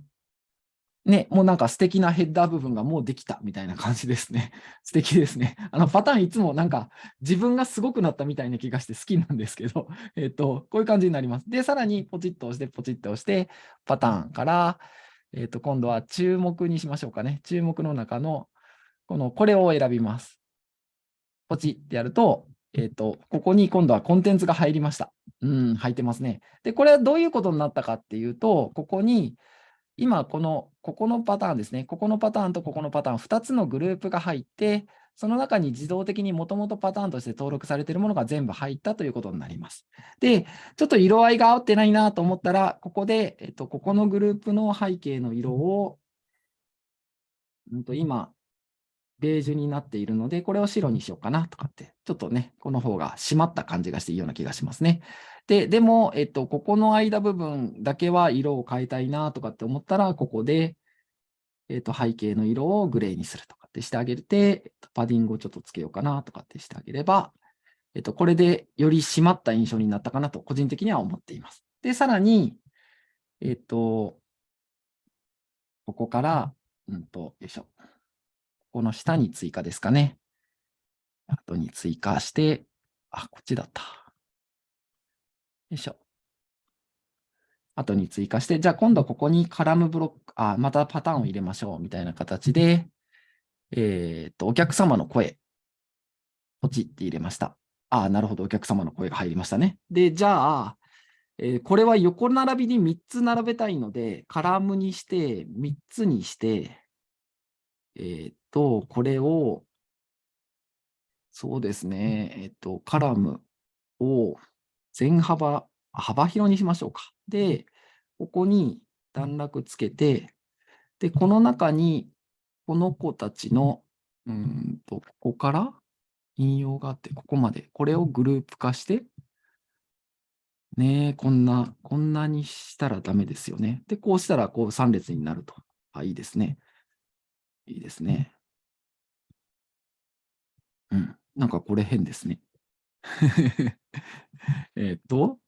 ね、もうなんか素敵なヘッダー部分がもうできたみたいな感じですね。素敵ですね。あのパターンいつもなんか自分がすごくなったみたいな気がして好きなんですけど、えっと、こういう感じになります。で、さらにポチッと押して、ポチッと押して、パターンから、えっと、今度は注目にしましょうかね。注目の中の、この、これを選びます。ポチってやると、えっと、ここに今度はコンテンツが入りました。うん、入ってますね。で、これはどういうことになったかっていうと、ここに、今、この、ここのパターンですね。ここのパターンとここのパターン、2つのグループが入って、その中に自動的にもともとパターンとして登録されているものが全部入ったということになります。で、ちょっと色合いが合ってないなと思ったら、ここで、えっと、ここのグループの背景の色を、うんと今、ベージュになっているので、これを白にしようかなとかって、ちょっとね、この方が締まった感じがしていいような気がしますね。で、でも、えっと、ここの間部分だけは色を変えたいなとかって思ったら、ここで、えっと、背景の色をグレーにするとかってしてあげて、パディングをちょっとつけようかなとかってしてあげれば、えっと、これでより締まった印象になったかなと、個人的には思っています。で、さらに、えっと、ここから、うんと、よいしょ。ここの下に追加ですかね。後に追加して、あ、こっちだった。よいしょ。後に追加して、じゃあ今度ここにカラムブロック、あ、またパターンを入れましょうみたいな形で、えーっと、お客様の声、ポチって入れました。ああ、なるほど、お客様の声が入りましたね。で、じゃあ、えーこれは横並びに3つ並べたいので、カラムにして、3つにして、えーっと、これを、そうですね、えーっと、カラムを全幅、幅広にしましょうか。で、ここに段落つけて、で、この中に、この子たちの、うーんと、ここから引用があって、ここまで、これをグループ化して、ねえ、こんな、こんなにしたらダメですよね。で、こうしたら、こう3列になると。あ、いいですね。いいですね。うん。なんかこれ変ですね。えーっと、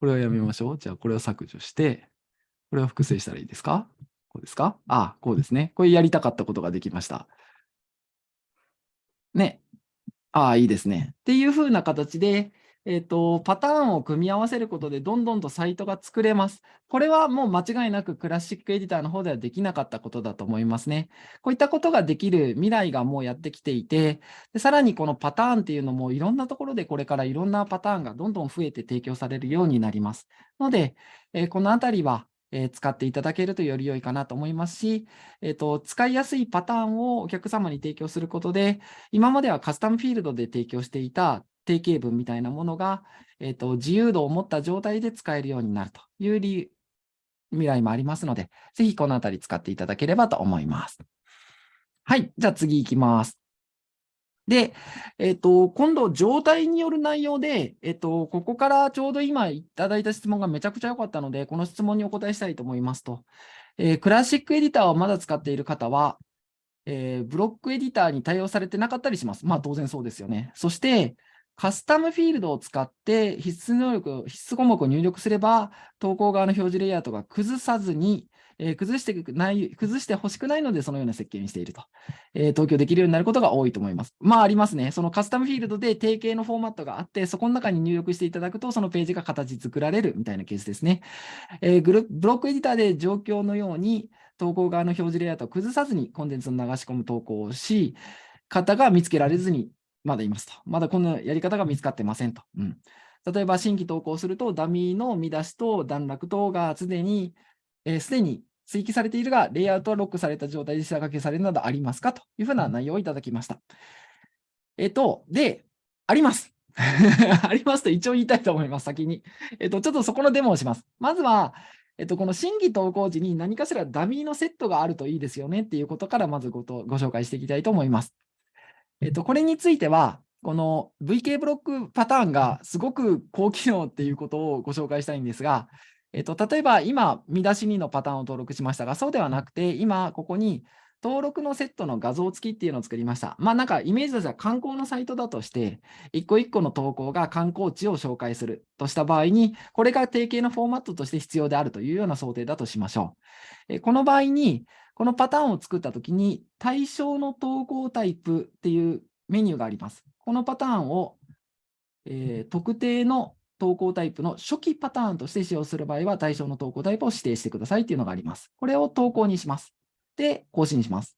これはやめましょう。じゃあ、これを削除して、これを複製したらいいですか？こうですか？あ、こうですね。これやりたかったことができました。ね。ああ、いいですね。っていう風な形で、えっ、と、パターンを組み合わせることで、どんどんとサイトが作れます。これはもう間違いなくクラシックエディターの方ではできなかったことだと思いますね。こういったことができる未来がもうやってきていて、でさらにこのパターンっていうのもいろんなところでこれからいろんなパターンがどんどん増えて提供されるようになります。ので、えーこのあたりは、え使っていただけるとより良いかなと思いますし、えーと、使いやすいパターンをお客様に提供することで、今まではカスタムフィールドで提供していた定型文みたいなものが、えーと、自由度を持った状態で使えるようになるという理未来もありますので、ぜひこのあたり使っていただければと思います。はい。じゃあ次行きます。で、えっと、今度、状態による内容で、えっと、ここからちょうど今いただいた質問がめちゃくちゃ良かったので、この質問にお答えしたいと思いますと、えークラシックエディターをまだ使っている方は、えーブロックエディターに対応されてなかったりします。まあ、当然そうですよね。そして、カスタムフィールドを使って必須能力、必須項目を入力すれば、投稿側の表示レイアウトが崩さずに、えー崩してない、崩してほしくないので、そのような設計にしていると。えー投票できるようになることが多いと思います。まあ、ありますね。そのカスタムフィールドで定型のフォーマットがあって、そこの中に入力していただくと、そのページが形作られるみたいなケースですね。えーグルブロックエディターで状況のように、投稿側の表示レイアウトを崩さずにコンテンツを流し込む投稿をし、方が見つけられずにまだいますと。まだこのやり方が見つかってませんと。うん、例えば、新規投稿すると、ダミーの見出しと段落等がすでに、えーすでに追記されているが、レイアウトはロックされた状態で下書きされるなどありますかというふうな内容をいただきました。えっと、で、あります。ありますと一応言いたいと思います、先に。えっと、ちょっとそこのデモをします。まずは、えっと、この新規投稿時に何かしらダミーのセットがあるといいですよねっていうことからまずごとご紹介していきたいと思います。えっと、これについては、この VK ブロックパターンがすごく高機能っていうことをご紹介したいんですが、えっと、例えば今、見出し2のパターンを登録しましたが、そうではなくて、今、ここに登録のセットの画像付きっていうのを作りました。まあなんかイメージとしては観光のサイトだとして、一個一個の投稿が観光地を紹介するとした場合に、これが定型のフォーマットとして必要であるというような想定だとしましょう。えこの場合に、このパターンを作ったときに、対象の投稿タイプっていうメニューがあります。このパターンを、えー特定の投稿タイプの初期パターンとして使用する場合は、対象の投稿タイプを指定してくださいっていうのがあります。これを投稿にします。で、更新します。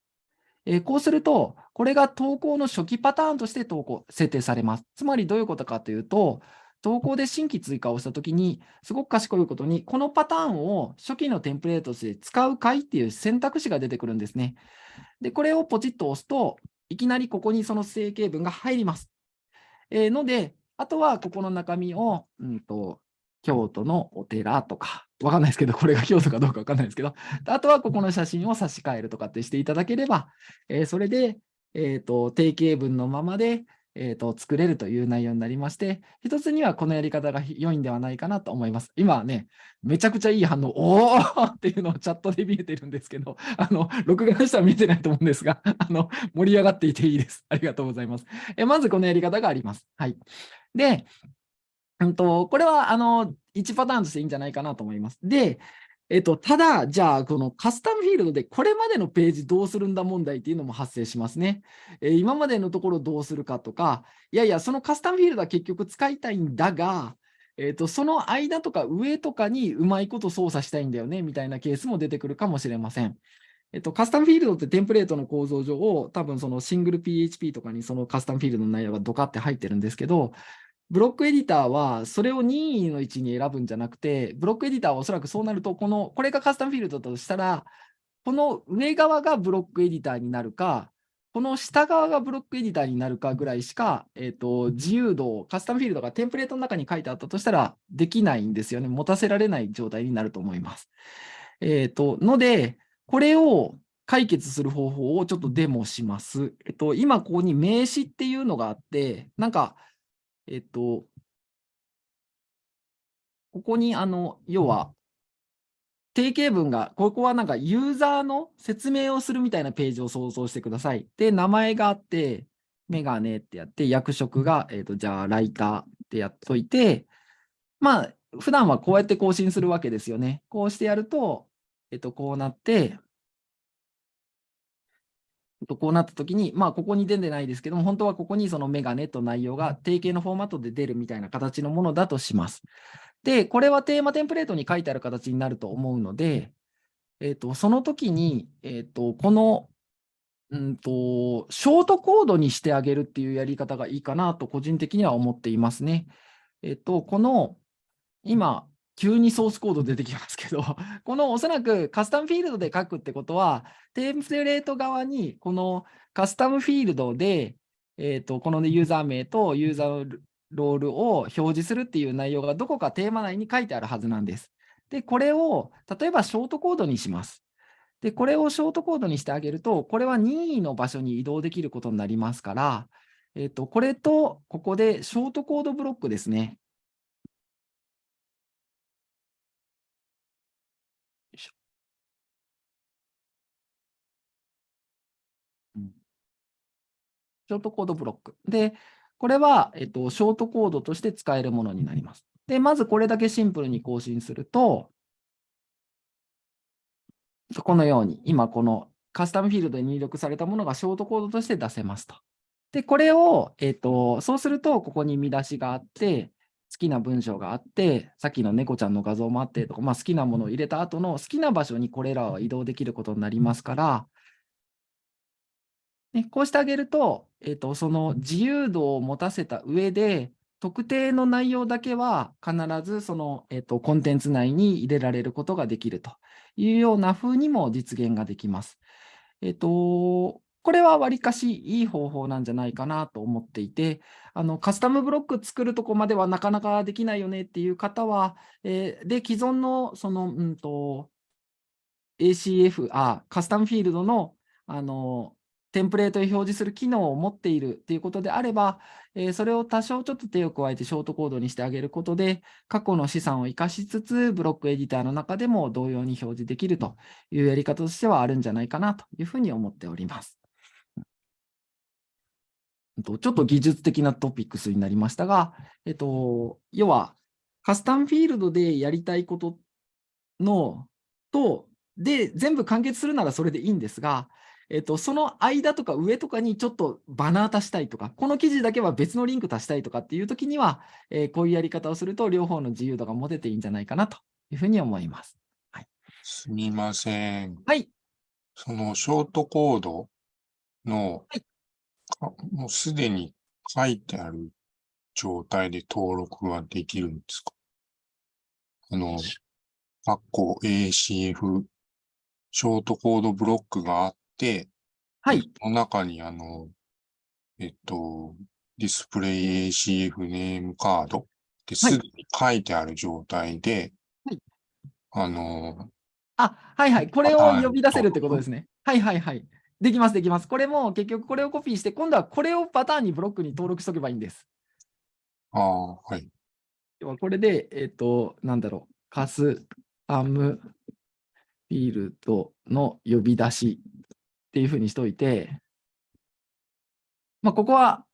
えーこうすると、これが投稿の初期パターンとして投稿、設定されます。つまりどういうことかというと、投稿で新規追加をしたときに、すごく賢いことに、このパターンを初期のテンプレートとして使うかいっていう選択肢が出てくるんですね。で、これをポチッと押すと、いきなりここにその整形文が入ります。えーので、あとはここの中身を、うんと、京都のお寺とか、わかんないですけど、これが京都かどうかわかんないですけど、あとはここの写真を差し替えるとかってしていただければ、えーそれで、えっ、と、定型文のままで、えー、と作れるという内容になりまして、一つにはこのやり方が良いんではないかなと思います。今はね、めちゃくちゃいい反応、おーっていうのをチャットで見えてるんですけど、あの、録画の人は見えてないと思うんですが、あの、盛り上がっていていいです。ありがとうございます。えまずこのやり方があります。はい。で、うんと、これは、あの、1パターンとしていいんじゃないかなと思います。で、えっと、ただ、じゃあ、このカスタムフィールドでこれまでのページどうするんだ問題っていうのも発生しますね。えー今までのところどうするかとか、いやいや、そのカスタムフィールドは結局使いたいんだが、えっと、その間とか上とかにうまいこと操作したいんだよね、みたいなケースも出てくるかもしれません。えっと、カスタムフィールドってテンプレートの構造上を多分そのシングル PHP とかにそのカスタムフィールドの内容がドカって入ってるんですけど、ブロックエディターはそれを任意の位置に選ぶんじゃなくて、ブロックエディターはおそらくそうなると、この、これがカスタムフィールドだとしたら、この上側がブロックエディターになるか、この下側がブロックエディターになるかぐらいしか、えっ、と、自由度を、カスタムフィールドがテンプレートの中に書いてあったとしたら、できないんですよね。持たせられない状態になると思います。えっ、と、ので、これを解決する方法をちょっとデモします。えっと、今ここに名詞っていうのがあって、なんか、えっと、ここにあの、要は、定型文が、ここはなんかユーザーの説明をするみたいなページを想像してください。で、名前があって、メガネってやって、役職が、えっと、じゃあ、ライターってやっといて、まあ、普段はこうやって更新するわけですよね。こうしてやると、えっと、こうなって、えっとこうなったときに、まあ、ここに出てないですけども、本当はここにそのメガネと内容が定型のフォーマットで出るみたいな形のものだとします。で、これはテーマテンプレートに書いてある形になると思うので、えっと、その時に、えっと、この、うんと、ショートコードにしてあげるっていうやり方がいいかなと個人的には思っていますね。えっと、この、今、急にソースコード出てきますけど、このおそらくカスタムフィールドで書くってことは、テンプレート側にこのカスタムフィールドで、えっと、このねユーザー名とユーザーロールを表示するっていう内容がどこかテーマ内に書いてあるはずなんです。で、これを例えばショートコードにします。で、これをショートコードにしてあげると、これは任意の場所に移動できることになりますから、えっ、と、これとここでショートコードブロックですね。ショートコードブロック。で、これは、えっと、ショートコードとして使えるものになります。で、まずこれだけシンプルに更新すると、このように、今このカスタムフィールドに入力されたものがショートコードとして出せますと。で、これを、えっと、そうすると、ここに見出しがあって、好きな文章があって、さっきの猫ちゃんの画像もあってとか、まあ、好きなものを入れた後の好きな場所にこれらは移動できることになりますから、ね、こうしてあげると、えっと、その自由度を持たせた上で、特定の内容だけは必ずその、えっと、コンテンツ内に入れられることができるというような風にも実現ができます。えっと、これはわりかしいい方法なんじゃないかなと思っていて、あのカスタムブロック作るとこまではなかなかできないよねっていう方は、えーで、既存のその、うんと、ACF、あ、カスタムフィールドの、あの、テンプレートを表示する機能を持っているっていうことであれば、えーそれを多少ちょっと手を加えてショートコードにしてあげることで、過去の資産を生かしつつ、ブロックエディターの中でも同様に表示できるというやり方としてはあるんじゃないかなというふうに思っております。ちょっと技術的なトピックスになりましたが、えっと、要は、カスタムフィールドでやりたいことのと、で、全部完結するならそれでいいんですが、えっと、その間とか上とかにちょっとバナー足したいとか、この記事だけは別のリンク足したいとかっていうときには、えーこういうやり方をすると両方の自由度が持てていいんじゃないかなというふうに思います。すみません。はい。そのショートコードの、はいかもうすでに書いてある状態で登録はできるんですか？あの、括弧 ACF、ショートコードブロックがあって、はい。その中にあの、えっと、ディスプレイ ACF ネームカードってすでに書いてある状態で、はいあの、あ、はいはい。これをはい呼び出せるってことですね。はいはいはい。できます、できます。これも結局これをコピーして、今度はこれをパターンにブロックに登録しとけばいいんです。ああ、はい。要はこれで、えっ、と、なんだろう、カスタムフィールドの呼び出しっていうふうにしといて、まあ、ここは、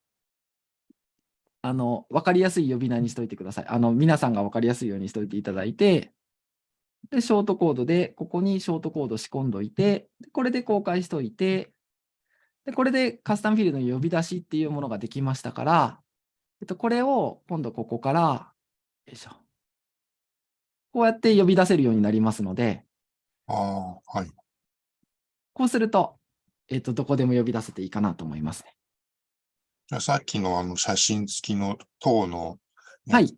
あの、わかりやすい呼び名にしといてください。あの、皆さんがわかりやすいようにしといていただいて、で、ショートコードで、ここにショートコード仕込んどいて、でこれで公開しといて、で、これでカスタムフィールドの呼び出しっていうものができましたから、えっと、これを今度ここから、よいしょ。こうやって呼び出せるようになりますので、ああ、はい。こうすると、えっと、どこでも呼び出せていいかなと思いますね。じゃあさっきのあの写真付きの塔のはい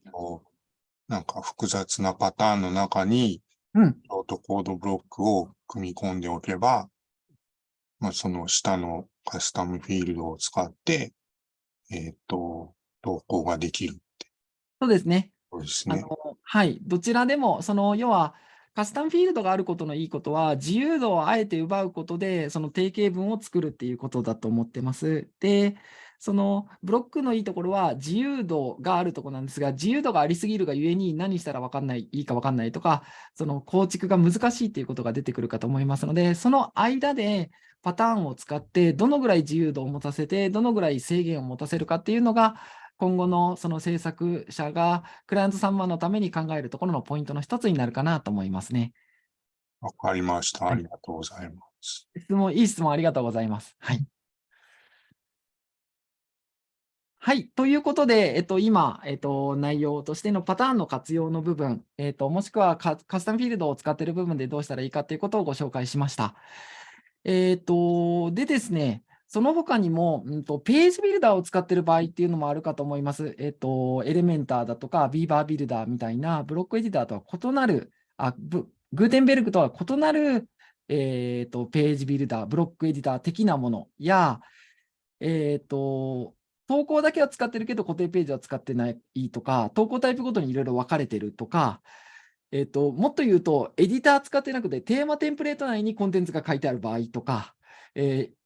なんか複雑なパターンの中に、うんショートコードブロックを組み込んでおけば、まあ、その下のカスタムフィールドを使って、えっ、と、投稿ができるってそうですね。ことですね。あのはい、どちらでも、その要はカスタムフィールドがあることのいいことは、自由度をあえて奪うことで、その定型文を作るっていうことだと思ってます。で、そのブロックのいいところは自由度があるところなんですが、自由度がありすぎるがゆえに何したら分かんない、いいか分かんないとか、その構築が難しいっていうことが出てくるかと思いますので、その間でパターンを使って、どのぐらい自由度を持たせて、どのぐらい制限を持たせるかっていうのが、今後のその制作者がクライアント様のために考えるところのポイントの一つになるかなと思いますね。わかりました。はいありがとうございます。質問、いい質問ありがとうございます。はい。はい。ということで、えっと、今、えっと、内容としてのパターンの活用の部分、えっと、もしくはカカスタムフィールドを使っている部分でどうしたらいいかということをご紹介しました。えっと、でですね、その他にも、うんと、ページビルダーを使っている場合っていうのもあるかと思います。えっと、エレメンターだとか、ビーバービルダーみたいなブロックエディターとは異なる、あ、グーテンベルグとは異なる、えっと、ページビルダー、ブロックエディター的なものや、えっと、投稿だけは使ってるけど固定ページは使ってないとか、投稿タイプごとにいろいろ分かれてるとか、えっと、もっと言うと、エディター使ってなくて、テーマテンプレート内にコンテンツが書いてある場合とか、えー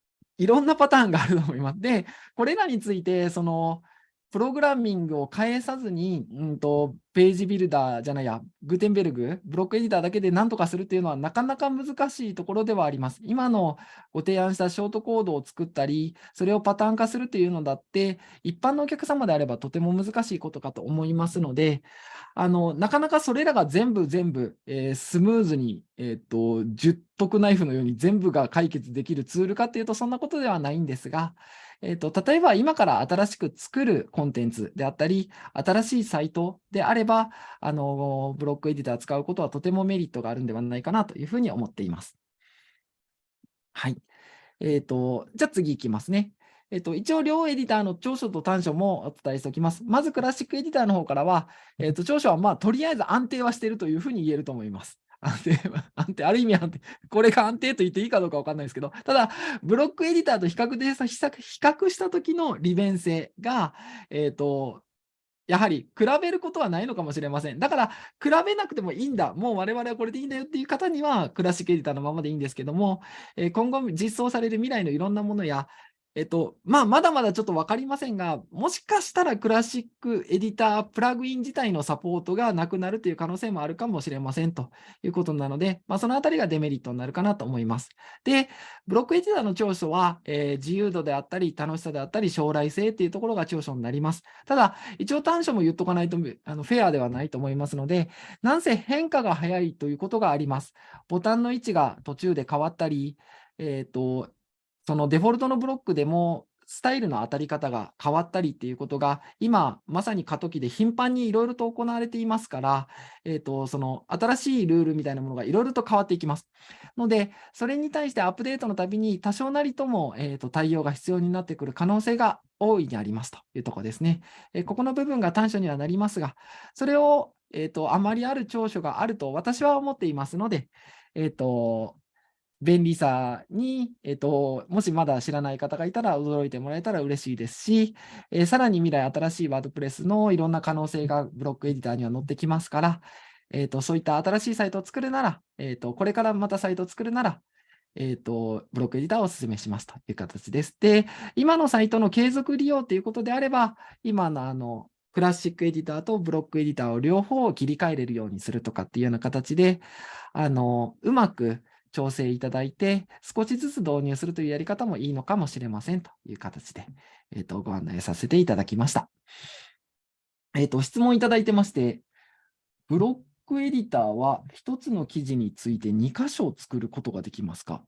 いろんなパターンがあると思います。で、これらについて、その、プログラミングを変えさずに、うんと、ページビルダーじゃないや、グーテンベルグ、ブロックエディターだけで何とかするっていうのはなかなか難しいところではあります。今のご提案したショートコードを作ったり、それをパターン化するというのだって、一般のお客様であればとても難しいことかと思いますので、あのなかなかそれらが全部全部、えー、スムーズに、えーと、十徳ナイフのように全部が解決できるツールかというとそんなことではないんですが、えっ、と、例えば今から新しく作るコンテンツであったり、新しいサイトであれば、あの、ブロックエディター使うことはとてもメリットがあるんではないかなというふうに思っています。はい。えっ、と、じゃあ次いきますね。えっと、一応、両エディターの長所と短所もお伝えしておきます。まず、クラシックエディターの方からは、えっと、長所は、まあ、とりあえず安定はしているというふうに言えると思います。安定、安定、ある意味安定、これが安定と言っていいかどうかわかんないですけど、ただ、ブロックエディターと比較で比較した時の利便性が、えっ、ー、と、やはり比べることはないのかもしれません。だから、比べなくてもいいんだ。もう我々はこれでいいんだよっていう方には、クラシックエディターのままでいいんですけども、え今後実装される未来のいろんなものや、えっと、まあ、まだまだちょっと分かりませんが、もしかしたらクラシックエディタープラグイン自体のサポートがなくなるという可能性もあるかもしれませんということなので、まあ、そのあたりがデメリットになるかなと思います。で、ブロックエディターの長所は、えー、自由度であったり、楽しさであったり、将来性っていうところが長所になります。ただ、一応短所も言っとかないとあのフェアではないと思いますので、なんせ変化が早いということがあります。ボタンの位置が途中で変わったり、えっ、ー、と、そのデフォルトのブロックでもスタイルの当たり方が変わったりっていうことが、今、まさに過渡期で頻繁にいろいろと行われていますから、えーと、その新しいルールみたいなものがいろいろと変わっていきます。ので、それに対してアップデートのたびに多少なりとも、えーと、対応が必要になってくる可能性が大いにありますというとこですね。えー、ここの部分が短所にはなりますが、それを、えーと、あまりある長所があると私は思っていますので、えーと便利さに、えっと、もしまだ知らない方がいたら驚いてもらえたら嬉しいですし、えー、さらに未来新しいワードプレスのいろんな可能性がブロックエディターには載ってきますから、えっと、そういった新しいサイトを作るなら、えっと、これからまたサイトを作るなら、えっ、と、ブロックエディターをお勧めしますという形です。で、今のサイトの継続利用ということであれば、今のあの、クラシックエディターとブロックエディターを両方切り替えれるようにするとかっていうような形で、あの、うまく調整いただいて、少しずつ導入するというやり方もいいのかもしれませんという形で、えーと、ご案内させていただきました。えっ、ー、と、質問いただいてまして、ブロックエディターは1つの記事について2箇所作ることができますか？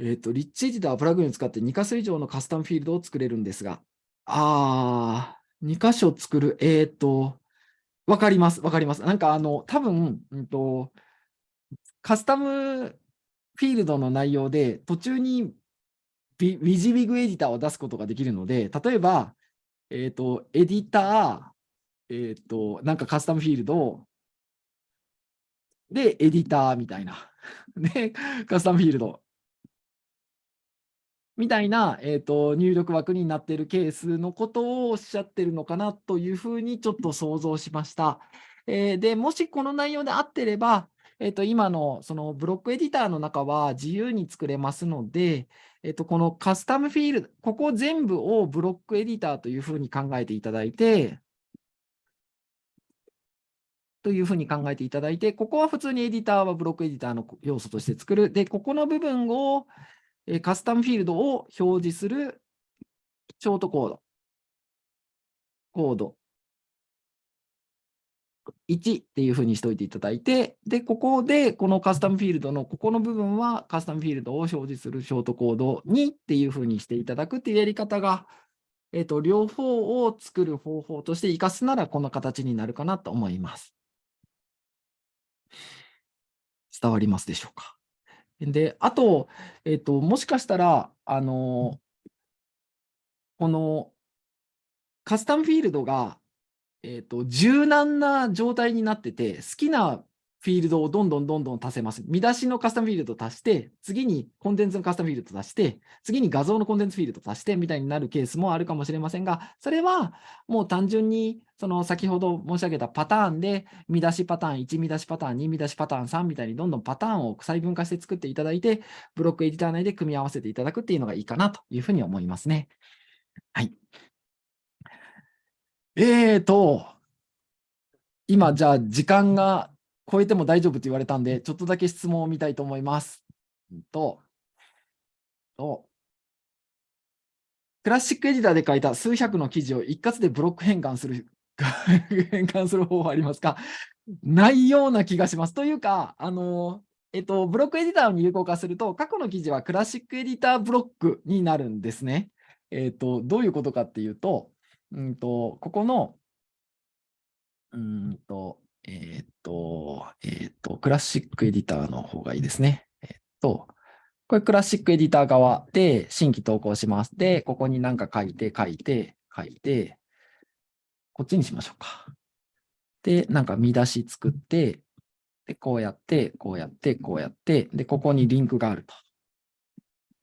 えっ、ー、と、リッチエディタープラグインを使って2箇所以上のカスタムフィールドを作れるんですが、あー、2箇所作る、えっ、ー、と、わかります、わかります。なんかあの、多分、うんと、カスタムフィールドの内容で途中にビウィジビグエディターを出すことができるので、例えば、えっ、ー、と、エディター、えっ、ー、と、なんかカスタムフィールドで、エディターみたいな。で、カスタムフィールド。みたいな、えーと、入力枠になっているケースのことをおっしゃってるのかなというふうにちょっと想像しました。えー、で、もしこの内容で合ってれば、えっと、今のそのブロックエディターの中は自由に作れますので、えっと、このカスタムフィールド、ここ全部をブロックエディターというふうに考えていただいて、というふうに考えていただいて、ここは普通にエディターはブロックエディターの要素として作る。で、ここの部分をカスタムフィールドを表示するショートコード。コード1っていうふうにしておいていただいて、で、ここでこのカスタムフィールドのここの部分はカスタムフィールドを表示するショートコード2っていうふうにしていただくっていうやり方が、えっ、と、両方を作る方法として活かすならこの形になるかなと思います。伝わりますでしょうか？で、あと、えっ、と、もしかしたら、あの、このカスタムフィールドがえ、ー、と、柔軟な状態になってて、好きなフィールドをどんどんどんどん足せます。見出しのカスタムフィールドを足して、次にコンテンツのカスタムフィールドを足して、次に画像のコンテンツフィールドを足してみたいになるケースもあるかもしれませんが、それはもう単純にその先ほど申し上げたパターンで、見出しパターン1、見出しパターン2、見出しパターン3みたいにどんどんパターンを細分化して作っていただいて、ブロックエディター内で組み合わせていただくっていうのがいいかなというふうに思いますね。はい。えーと、今じゃあ時間が超えても大丈夫と言われたんで、ちょっとだけ質問を見たいと思います。と、と、クラシックエディターで書いた数百の記事を一括でブロック変換する、変換する方法ありますか？ないような気がします。というか、あの、えっと、ブロックエディターに有効化すると、過去の記事はクラシックエディターブロックになるんですね。えっと、どういうことかっていうと、うんと、ここの、うんと、えっと、えっと、クラシックエディターの方がいいですね。えっと、これクラシックエディター側で新規投稿します。で、ここに何か書いて、書いて、書いて、こっちにしましょうか。で、なんか見出し作って、で、こうやって、こうやって、こうやって、で、ここにリンクがあると。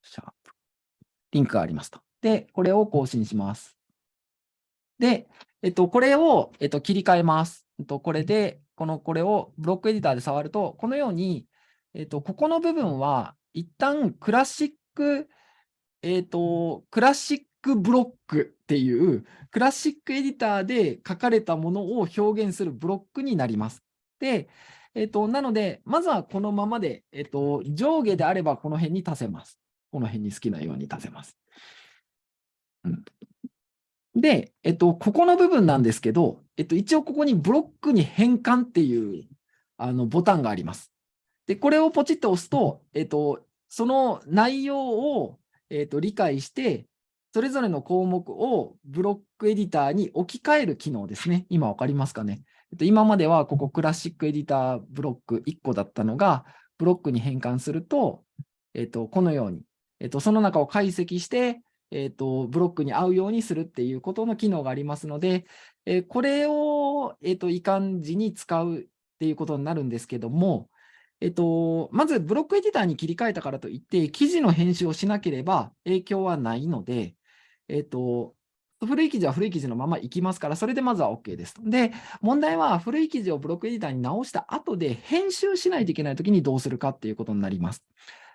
シャープ。リンクがありますと。で、これを更新します。で、えっと、これを、えっと、切り替えます。えっと、これで、この、これをブロックエディターで触ると、このように、えっと、ここの部分は、一旦クラシック、えっと、クラシックブロックっていう、クラシックエディターで書かれたものを表現するブロックになります。で、えっと、なので、まずはこのままで、えっと、上下であればこの辺に足せます。この辺に好きなように足せます。うん、で、えっと、ここの部分なんですけど、えっと、一応ここにブロックに変換っていうあのボタンがあります。で、これをポチッと押すと、えっと、その内容を、えっと、理解して、それぞれの項目をブロックエディターに置き換える機能ですね。今わかりますかね。えっと、今まではここクラシックエディターブロック1個だったのが、ブロックに変換すると、えっと、このように、えっと、その中を解析して、えっと、ブロックに合うようにするっていうことの機能がありますので、えーこれを、えっと、移管時に使うっていうことになるんですけども、えっと、まずブロックエディターに切り替えたからといって、記事の編集をしなければ影響はないので、えっと、古い記事は古い記事のままいきますから、それでまずは OK です。で、問題は古い記事をブロックエディターに直した後で編集しないといけないときにどうするかっていうことになります。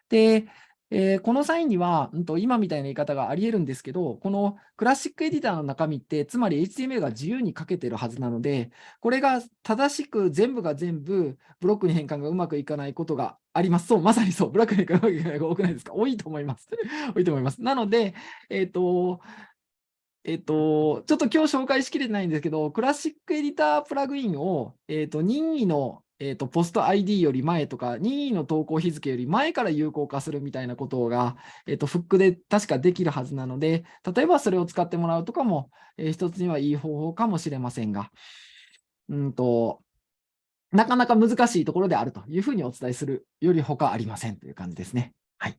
で、えーこの際には、うんと、今みたいな言い方があり得るんですけど、このクラシックエディターの中身って、つまり HTML が自由に書けてるはずなので、これが正しく全部が全部ブロックに変換がうまくいかないことがあります。そう、まさにそう、ブロックに変換がうまくいかないが多くないですか？多いと思います。多いと思います。なので、えっ、と、えっと、ちょっと今日紹介しきれてないんですけど、クラシックエディタープラグインを、えっと、任意の、えっと、ポスト ID より前とか、任意の投稿日付より前から有効化するみたいなことが、えっと、フックで確かできるはずなので、例えばそれを使ってもらうとかも、えー一つにはいい方法かもしれませんが、うんと、なかなか難しいところであるというふうにお伝えするより他ありませんという感じですね。はい。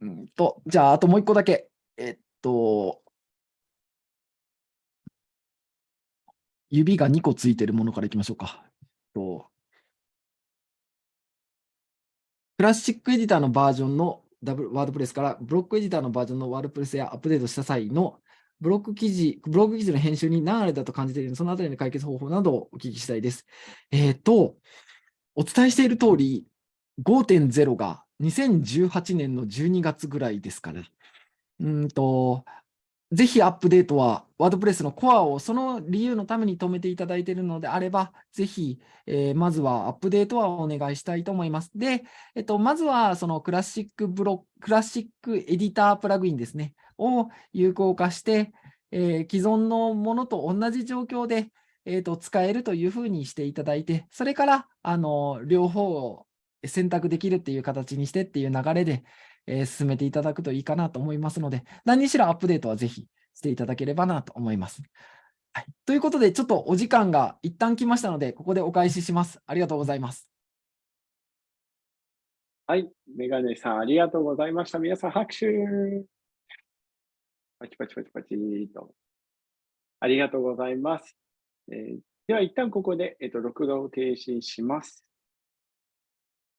うんと、じゃあ、あともう一個だけ。えっと、指が2個ついてるものからいきましょうか。とクラシックエディターのバージョンのダブワードプレスからブロックエディターのバージョンのワードプレスやアップデートした際のブロック記事、ブログ記事の編集に何あれだと感じているの、そのあたりの解決方法などをお聞きしたいです。えっ、と、お伝えしている通り、5.0が2018年の12月ぐらいですから、うんと、ぜひアップデートは、ワードプレスのコアをその理由のために止めていただいているのであれば、ぜひ、えーまずはアップデートはお願いしたいと思います。で、えっと、まずはそのクラシックブロクラシックエディタープラグインですね、を有効化して、えー既存のものと同じ状況で、えーと使えるというふうにしていただいて、それからあの両方を選択できるっていう形にしてっていう流れで、えー進めていただくといいかなと思いますので、何にしろアップデートはぜひしていただければなと思います。はい、ということで、ちょっとお時間が一旦来ましたので、ここでお返しします。ありがとうございます。はい、メガネさん、ありがとうございました。皆さん、拍手。パチパチパチパチと。ありがとうございます。えーでは、一旦ここで、えっと、録画を停止します。